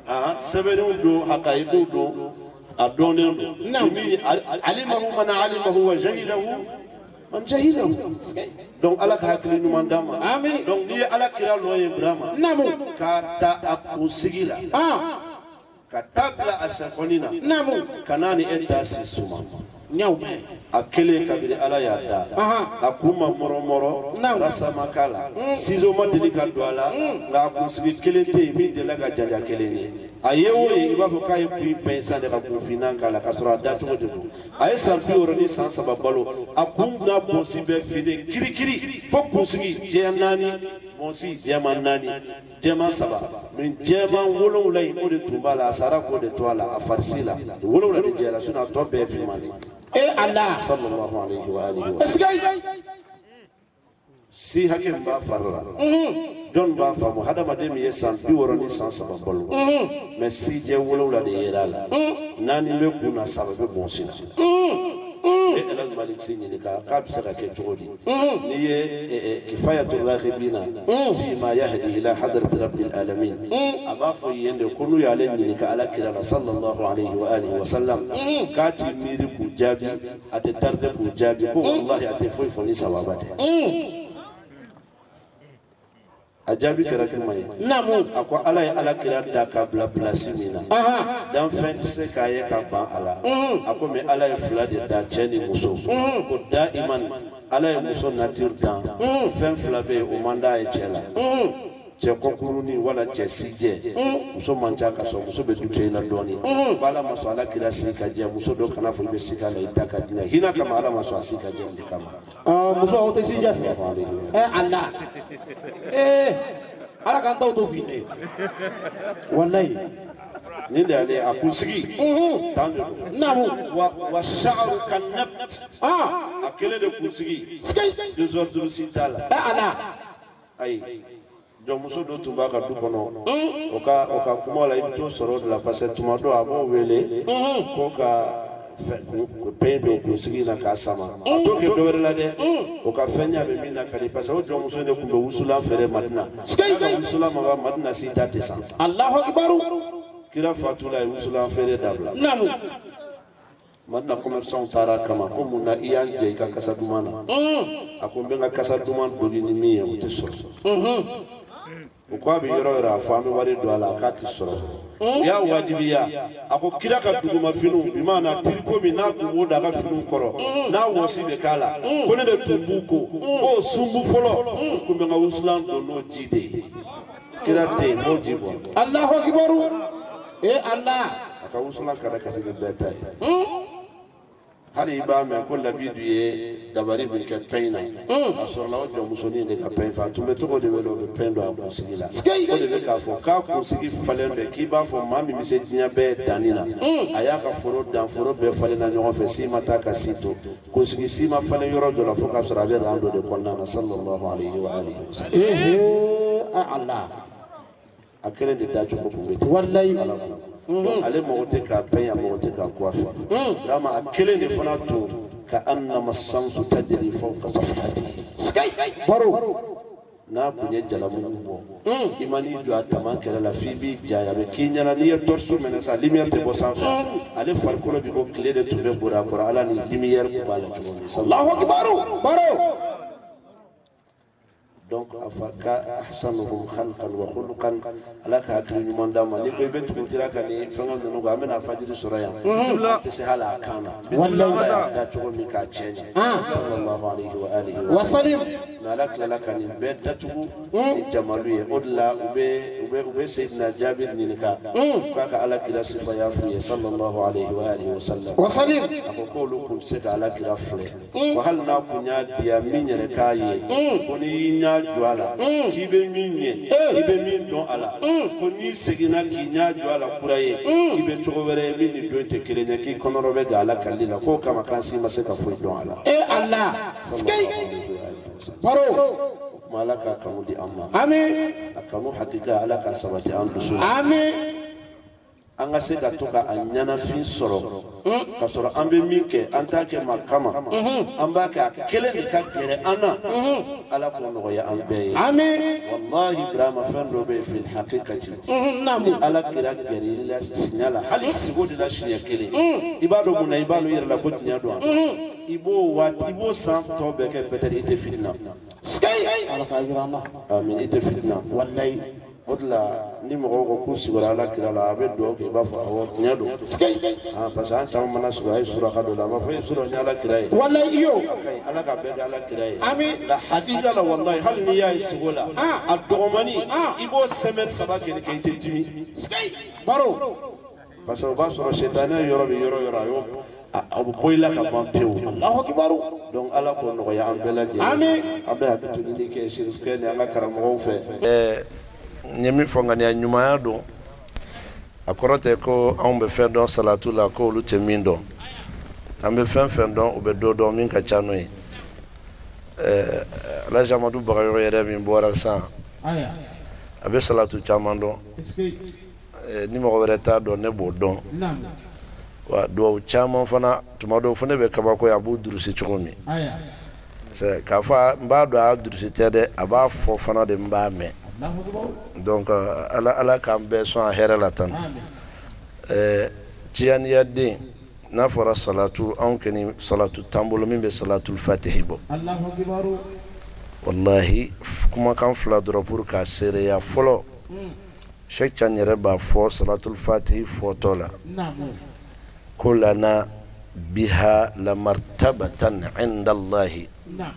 ah sɛbɛnniw don hakayiduw don a dɔnnen don min alimahu mana alimahu wa jahilahu man jahilahu donc ala ka hakili ɲuman d'a ma ami donc n'i ye ala kira lɔ ye burama namu k'a ta a kun sigi la ka taa bila a sakɔni na namu ka na ni e ta si suma ɲaw mɛn a kelen kabiri ala y'a da a kun ma mɔrɔmɔrɔ rasama k'a la sizo ma mm. deli ka don a la nka a kunsigi kelen tɛ yen min delila ka jaja kelen ye a ye o ye i b'a fɔ k'a ye kun bɛɛ san de ka kun finan k'a la k'a sɔrɔ a dacogo de don a ye san bi wɔɔrɔ ni san saba balo a kun n'a bonsi bɛɛ fini kirikiri fo kunsigi jɛya naani bonsi jɛma naani jɛma saba nin jɛma wolonwula in o de tun b'a la a sara k'o de to a la a farisi la nin wolonwula de jɛra sinɔn a tɔ bɛɛ ye finman de ye. e ala. sallallahu alayhi wa alihi wa sallam. si hakɛ min b'a fari la jɔn b'a faamu hadamaden min ye san bi wɔɔrɔ ni san saba balo mɛ si jɛ wolonwula de yera a la naani bɛ kun na saba bɛ bɔn si la e ɛlɛn maliksi ɲininka k'a bɛ se ka kɛ cogo di n'i ye kifayatu rahibina fi ma yahdi ila hadrati rabbil alamin a b'a fɔ yen de ko n'u y'ale ɲininka ala kira la sallallahu alayhi wa alihi wa sallam k'a ti miiri k'u jaabi a tɛ taride k'u jaabi ko walahi a tɛ foyi fɔ ni sababa tɛ a jaabi kɛra juma ye naamu a ko ala ye ala kira da ka bila pilasi min na danfɛn tɛ se k'a ye ka ban a la a ko mɛ ala ye fila de da cɛ ni muso ko da i ma ala ye muso natiri dan fɛn fila bɛ yen o man d'a ye cɛ la cɛ kɔkurunin wala cɛ sijɛ muso man ca ka sɔrɔ muso bɛ du to i la dɔɔni ko ala ma sɔn ala kira si ka jɛ muso dɔ kana fɔ i bɛ si ka la i da ka di na hinɛ kama ala ma sɔn a si ka jɛ de kama. muso aw tɛ sijɛ fɛ ɛ a la. eh ala kan taw to fini wallahi ni da ne a kunsigi tan da namu wa wa sha'ru kan nabt ah akele de kunsigi deux heures de sitala da ala ay jɔnmuso dɔ tun b'a ka du kɔnɔ o ka o ka kuma la i bɛ t'o sɔrɔ o de la parce que tuma dɔ a b'o wele ko ka pɛn don k'u sigi na k'a sama a to kɛ dɔ wɛrɛ la dɛ o ka fɛn ɲa bɛ min na ka di parce que o jɔnmuso de tun bɛ wusula fɛrɛ madina wusula ma ba madina si ta tɛ san kira fatula ye wusula fɛrɛ dabila madina commerçant taara kama ko mun na i y'an jɛ i ka kasa duman na a ko n bɛ n ka kasa duman doni ni min ye o tɛ sɔrɔ u ko a bɛ yɔrɔ yɔrɔ a fɔ an bɛ wari don a la k'a tɛ sɔrɔ y'a wajibiya a ko kira ka dugumafiniw bi maa na tiriko min n'a kun b'o da a ka finiw kɔrɔ n'a wɔsi bɛ k'a la ko ne de tun b'u ko k'o sunbu fɔlɔ u tun bɛ n ka wusulan don n'o ji de ye kira tɛ yen n'o ji bɔ. alahu akibaru ee ala. a ka wusulan kana kasi ni bɛɛ ta ye. hali i b'a mɛn ko labidu ye dabari min kɛ pɛn na a sɔrɔla o jɔnmusonin de ka pɛn fa a tun bɛ cogo de wele o bɛ pɛn don a kunsigi la o de bɛ k'a fɔ k'a kunsigi falen bɛ k'i b'a fɔ maa min bɛ se diɲɛ bɛɛ danni na a y'a ka foro dan foro bɛɛ falenna ɲɔgɔn fɛ si ma taa ka si to kunsigi si ma falen yɔrɔ dɔ la fo k'a sɔrɔ a bɛ ran dɔ de kɔnɔna na sallallahu alayhi wa alihi wa sallam. a kelen de dacogo kun bɛ ten. walayi ale mago tɛ k'a bɛɛ ye a mago tɛ k'a kɔ a fɛ dama a kelen de fana tun ka annama sansu tajri fawqa safahati baro n'a kun ye jalamugu bɔ i ma n'i jɔ a tama kɛrɛ la f'i b'i jaya bɛ k'i ɲɛna n'i ye tɔriso minɛ sa limiyɛri tɛ bɔ sanfɛ ale farikolo bi ko tile de tun bɛ bori a kɔrɔ ala ni limiyɛri kun b'a la cogo min دونك افكا احسنهم خلقا وخلقا لك هاتري نمان داما نيكوي بنت كنتيرا كاني فنغل ننغا من افجر سرايا بسم الله كانا بسم الله لا تقول ميكا تشين صلى الله عليه وآله وسلم نالك لك لك نبيت داتو نجمالوية ادلا ابي u bɛ seyidina jaabir ɲininka k'a ka alakira sifa y'a f'u ye sallallahu alayhi wa alihi wa sallam wasalim a ko k'olu tun tɛ se ka alakira filɛ wa hali n'a kun y'a diya min yɛrɛ k'a ye ko n'i y'i ɲɛ jɔ a la k'i bɛ min ɲɛ i bɛ min dɔn a la ko n'i seginna k'i ɲɛ jɔ a la kura ye k'i bɛ cogo wɛrɛ ye min ni don tɛ kelen ye k'i kɔnɔrɔ bɛ ga ala kalili la k'o kama k'an si ma se ka foyi dɔn a la. ee ala sikeyi baro. kuma ala ka kanu di an ma ami a kanu hakika ala ka sabati an dusu ami an ka se ka to ka a ɲanafin sɔrɔ ka sɔrɔ an bɛ min kɛ an t'a kɛ ma kama an b'a kɛ a kelen de ka gɛrɛ an na ala k'o nɔgɔya an bɛɛ ye ami walahi ibrahima fɛn dɔ bɛ yen fil hakikati ni ala kira gɛrɛ i la siɲɛ la hali sigo de la siɲɛ kelen i b'a dɔn mun na i b'a dɔn i yɛrɛ la ko tiɲɛ don a i b'o waati i b'o san tɔ bɛɛ kɛ peut-être i tɛ fitina. ala k'a yira an na. amin i tɛ fitina. walayi. o de la ni mɔgɔw ko k'u sigiyɔrɔ ala kira la a bɛ dugawu kɛ i b'a fɔ awɔ tiɲɛ don. parce que an caman mana sɔrɔ a ye suraka dɔ la a b'a fɔ e sɔrɔ n ye ala kira ye. walayi i y'o. ala ka bɛɛ kɛ ala kira ye. ami. nka hakika la walayi hali n'i y'a ye sogo la. a dɔgɔmani. i b'o sɛmɛni saba kɛ i tɛ dimi. baro. parce que o b'a sɔrɔ sitanɛ yɔrɔ bɛ yɔrɔ yɔrɔ a y'o a bɛ ka ban pewu donc ala k'o nɔgɔya an an bɛ hakili to ɲini kɛ sirikɛ ni an ka karamɔgɔw fɛ. ɛɛ n ye min fɔ ŋaniya ɲumanya don a kɔrɔ tɛ ko anw bɛ fɛn dɔn salatu la ko olu tɛ an bɛ fɛn fɛn dɔn u bɛ dɔ dɔn min ka ca n'o ye ɛɛ eh, alaji amadu bagayɔrɔ yɛrɛ min bɔra sisan a bɛ salatu caman dɔn eh, ni mɔgɔ wɛrɛ t'a dɔn ne b'o dɔn wa dua uchama fana tumado dɔw be kaba bɛ abu durusi cogo min sɛ k'a fɔ n a durusi tɛ dɛ a b'a fana de n b'a donc ala ala k'an bɛɛ sɔn a hɛrɛ la tan ɛɛ tiyaniyaden n'a fɔra salatu anw kɔni salatu t'an bolo min bɛ salatu fatihi bɔ walahi kumakan fila dɔrɔn pour k'a seereya fɔlɔ mm. sɛkican yɛrɛ b'a fo salatu al fatihi fo tola كلنا بها لمرتبة عند الله نعم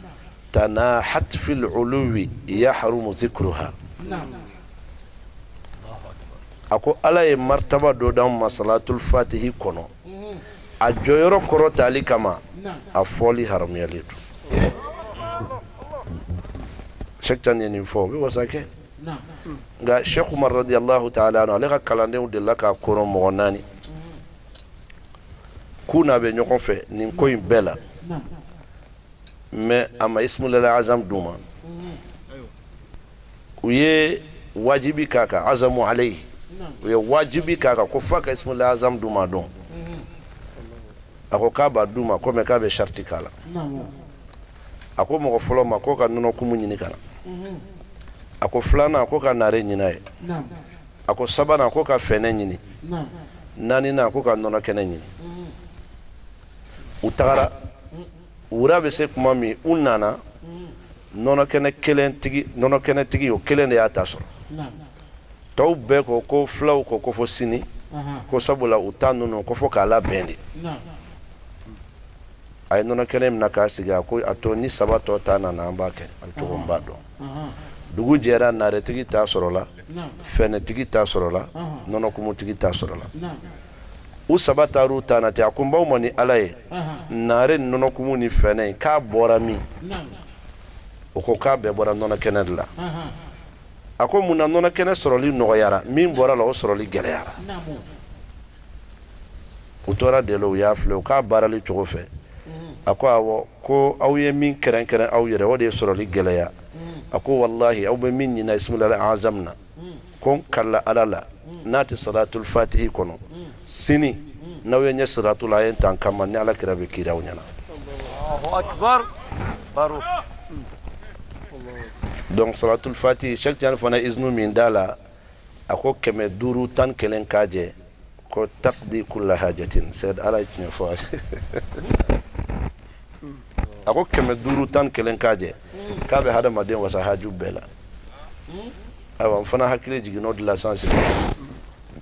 تناحت في العلو يحرم ذكرها نعم ako ala ye martaba dɔ d'anw ma salatul fatihi kɔnɔ a jɔyɔrɔ kɔrɔtali kama a fɔli haramuyalen don sɛkitan ye nin fɔ o bɛ wasa kɛ nka shɛku umar radiyallahu ta'ala ale ka kalandenw delila k'a kɔrɔ mɔgɔ naani kuna be bɛ fe ni ko yi bela la ama a ma azam duma ma u wajibi kaka azamu alayhi uye ye wajibi kaka ko f'a ka ismulala azam d'u ma dɔn a ko k'a b'a d'u ma ko mɛ k'a bɛ sariti k'a la a ko mɔgɔ fɔlɔ ma k'o ka nɔnɔ kumu ɲini ka na a ko filanan ko ka nare ɲini a ye ko sabanan ko ka fɛnɛ ɲini naaninan ko ka u tagara wura bɛ se kuma min u nana nɔnɔkɛnɛ kelen tigi o kelen de y'a ta sɔrɔ tɔw bɛɛ ko ko filaw ko ko sini ko sabula u ta ninnu ko k'a labɛn de a ye nɔnɔ kɛnɛ minɛ k'a sigi ko a to ni saba tɔ ta nana an b'a kɛ an cogo n b'a dɔn dugu jɛra naretigi t'a sɔrɔla fɛnɛtigi t'a sɔrɔla nɔnɔkumutigi t'a sɔrɔla u saba taar'u ta na ten a ko n baw ma ni ala ye naare nɔnɔkumu ni fɛnɛ k'a bɔra min o ko k'a bɛɛ bɔra nɔnɔ kɛnɛ de la a ko mun na nɔnɔ kɛnɛ sɔrɔli nɔgɔyara min bɔra la o sɔrɔli gɛlɛyara u tora de la u y'a filɛ u k'a baarali cogo fɛ a ko awɔ ko aw ye min kɛrɛnkɛrɛn aw yɛrɛ o de ye sɔrɔli gɛlɛya a ko walahi aw bɛ min ɲina ismaila azam na ko n kala ala la n'a tɛ salatul fatihi kɔnɔ sini n'aw ye ɲɛ siratu la a ye tan kama ni ala kira bɛ kiri ɲɛna donc salatul fati shek jani fana iznu min da la a ko kɛmɛ duuru tan kelen k'a jɛ ko takdi kulla hajatin sed ala ye tiɲɛ fɔ a ko kɛmɛ duuru tan kelen k'a jɛ k'a bɛ hadamaden wasa haju bɛɛ hmm? la fana n fana hakili de la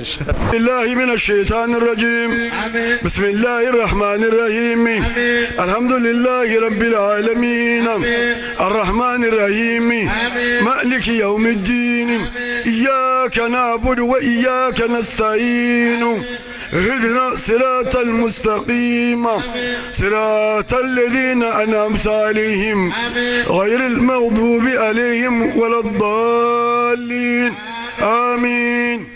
بسم الله من الشيطان الرجيم بسم الله الرحمن الرحيم الحمد لله رب العالمين الرحمن الرحيم مالك يوم الدين إياك نعبد وإياك نستعين اهدنا صراط المستقيم صراط الذين أنعمت عليهم غير المغضوب عليهم ولا الضالين آمين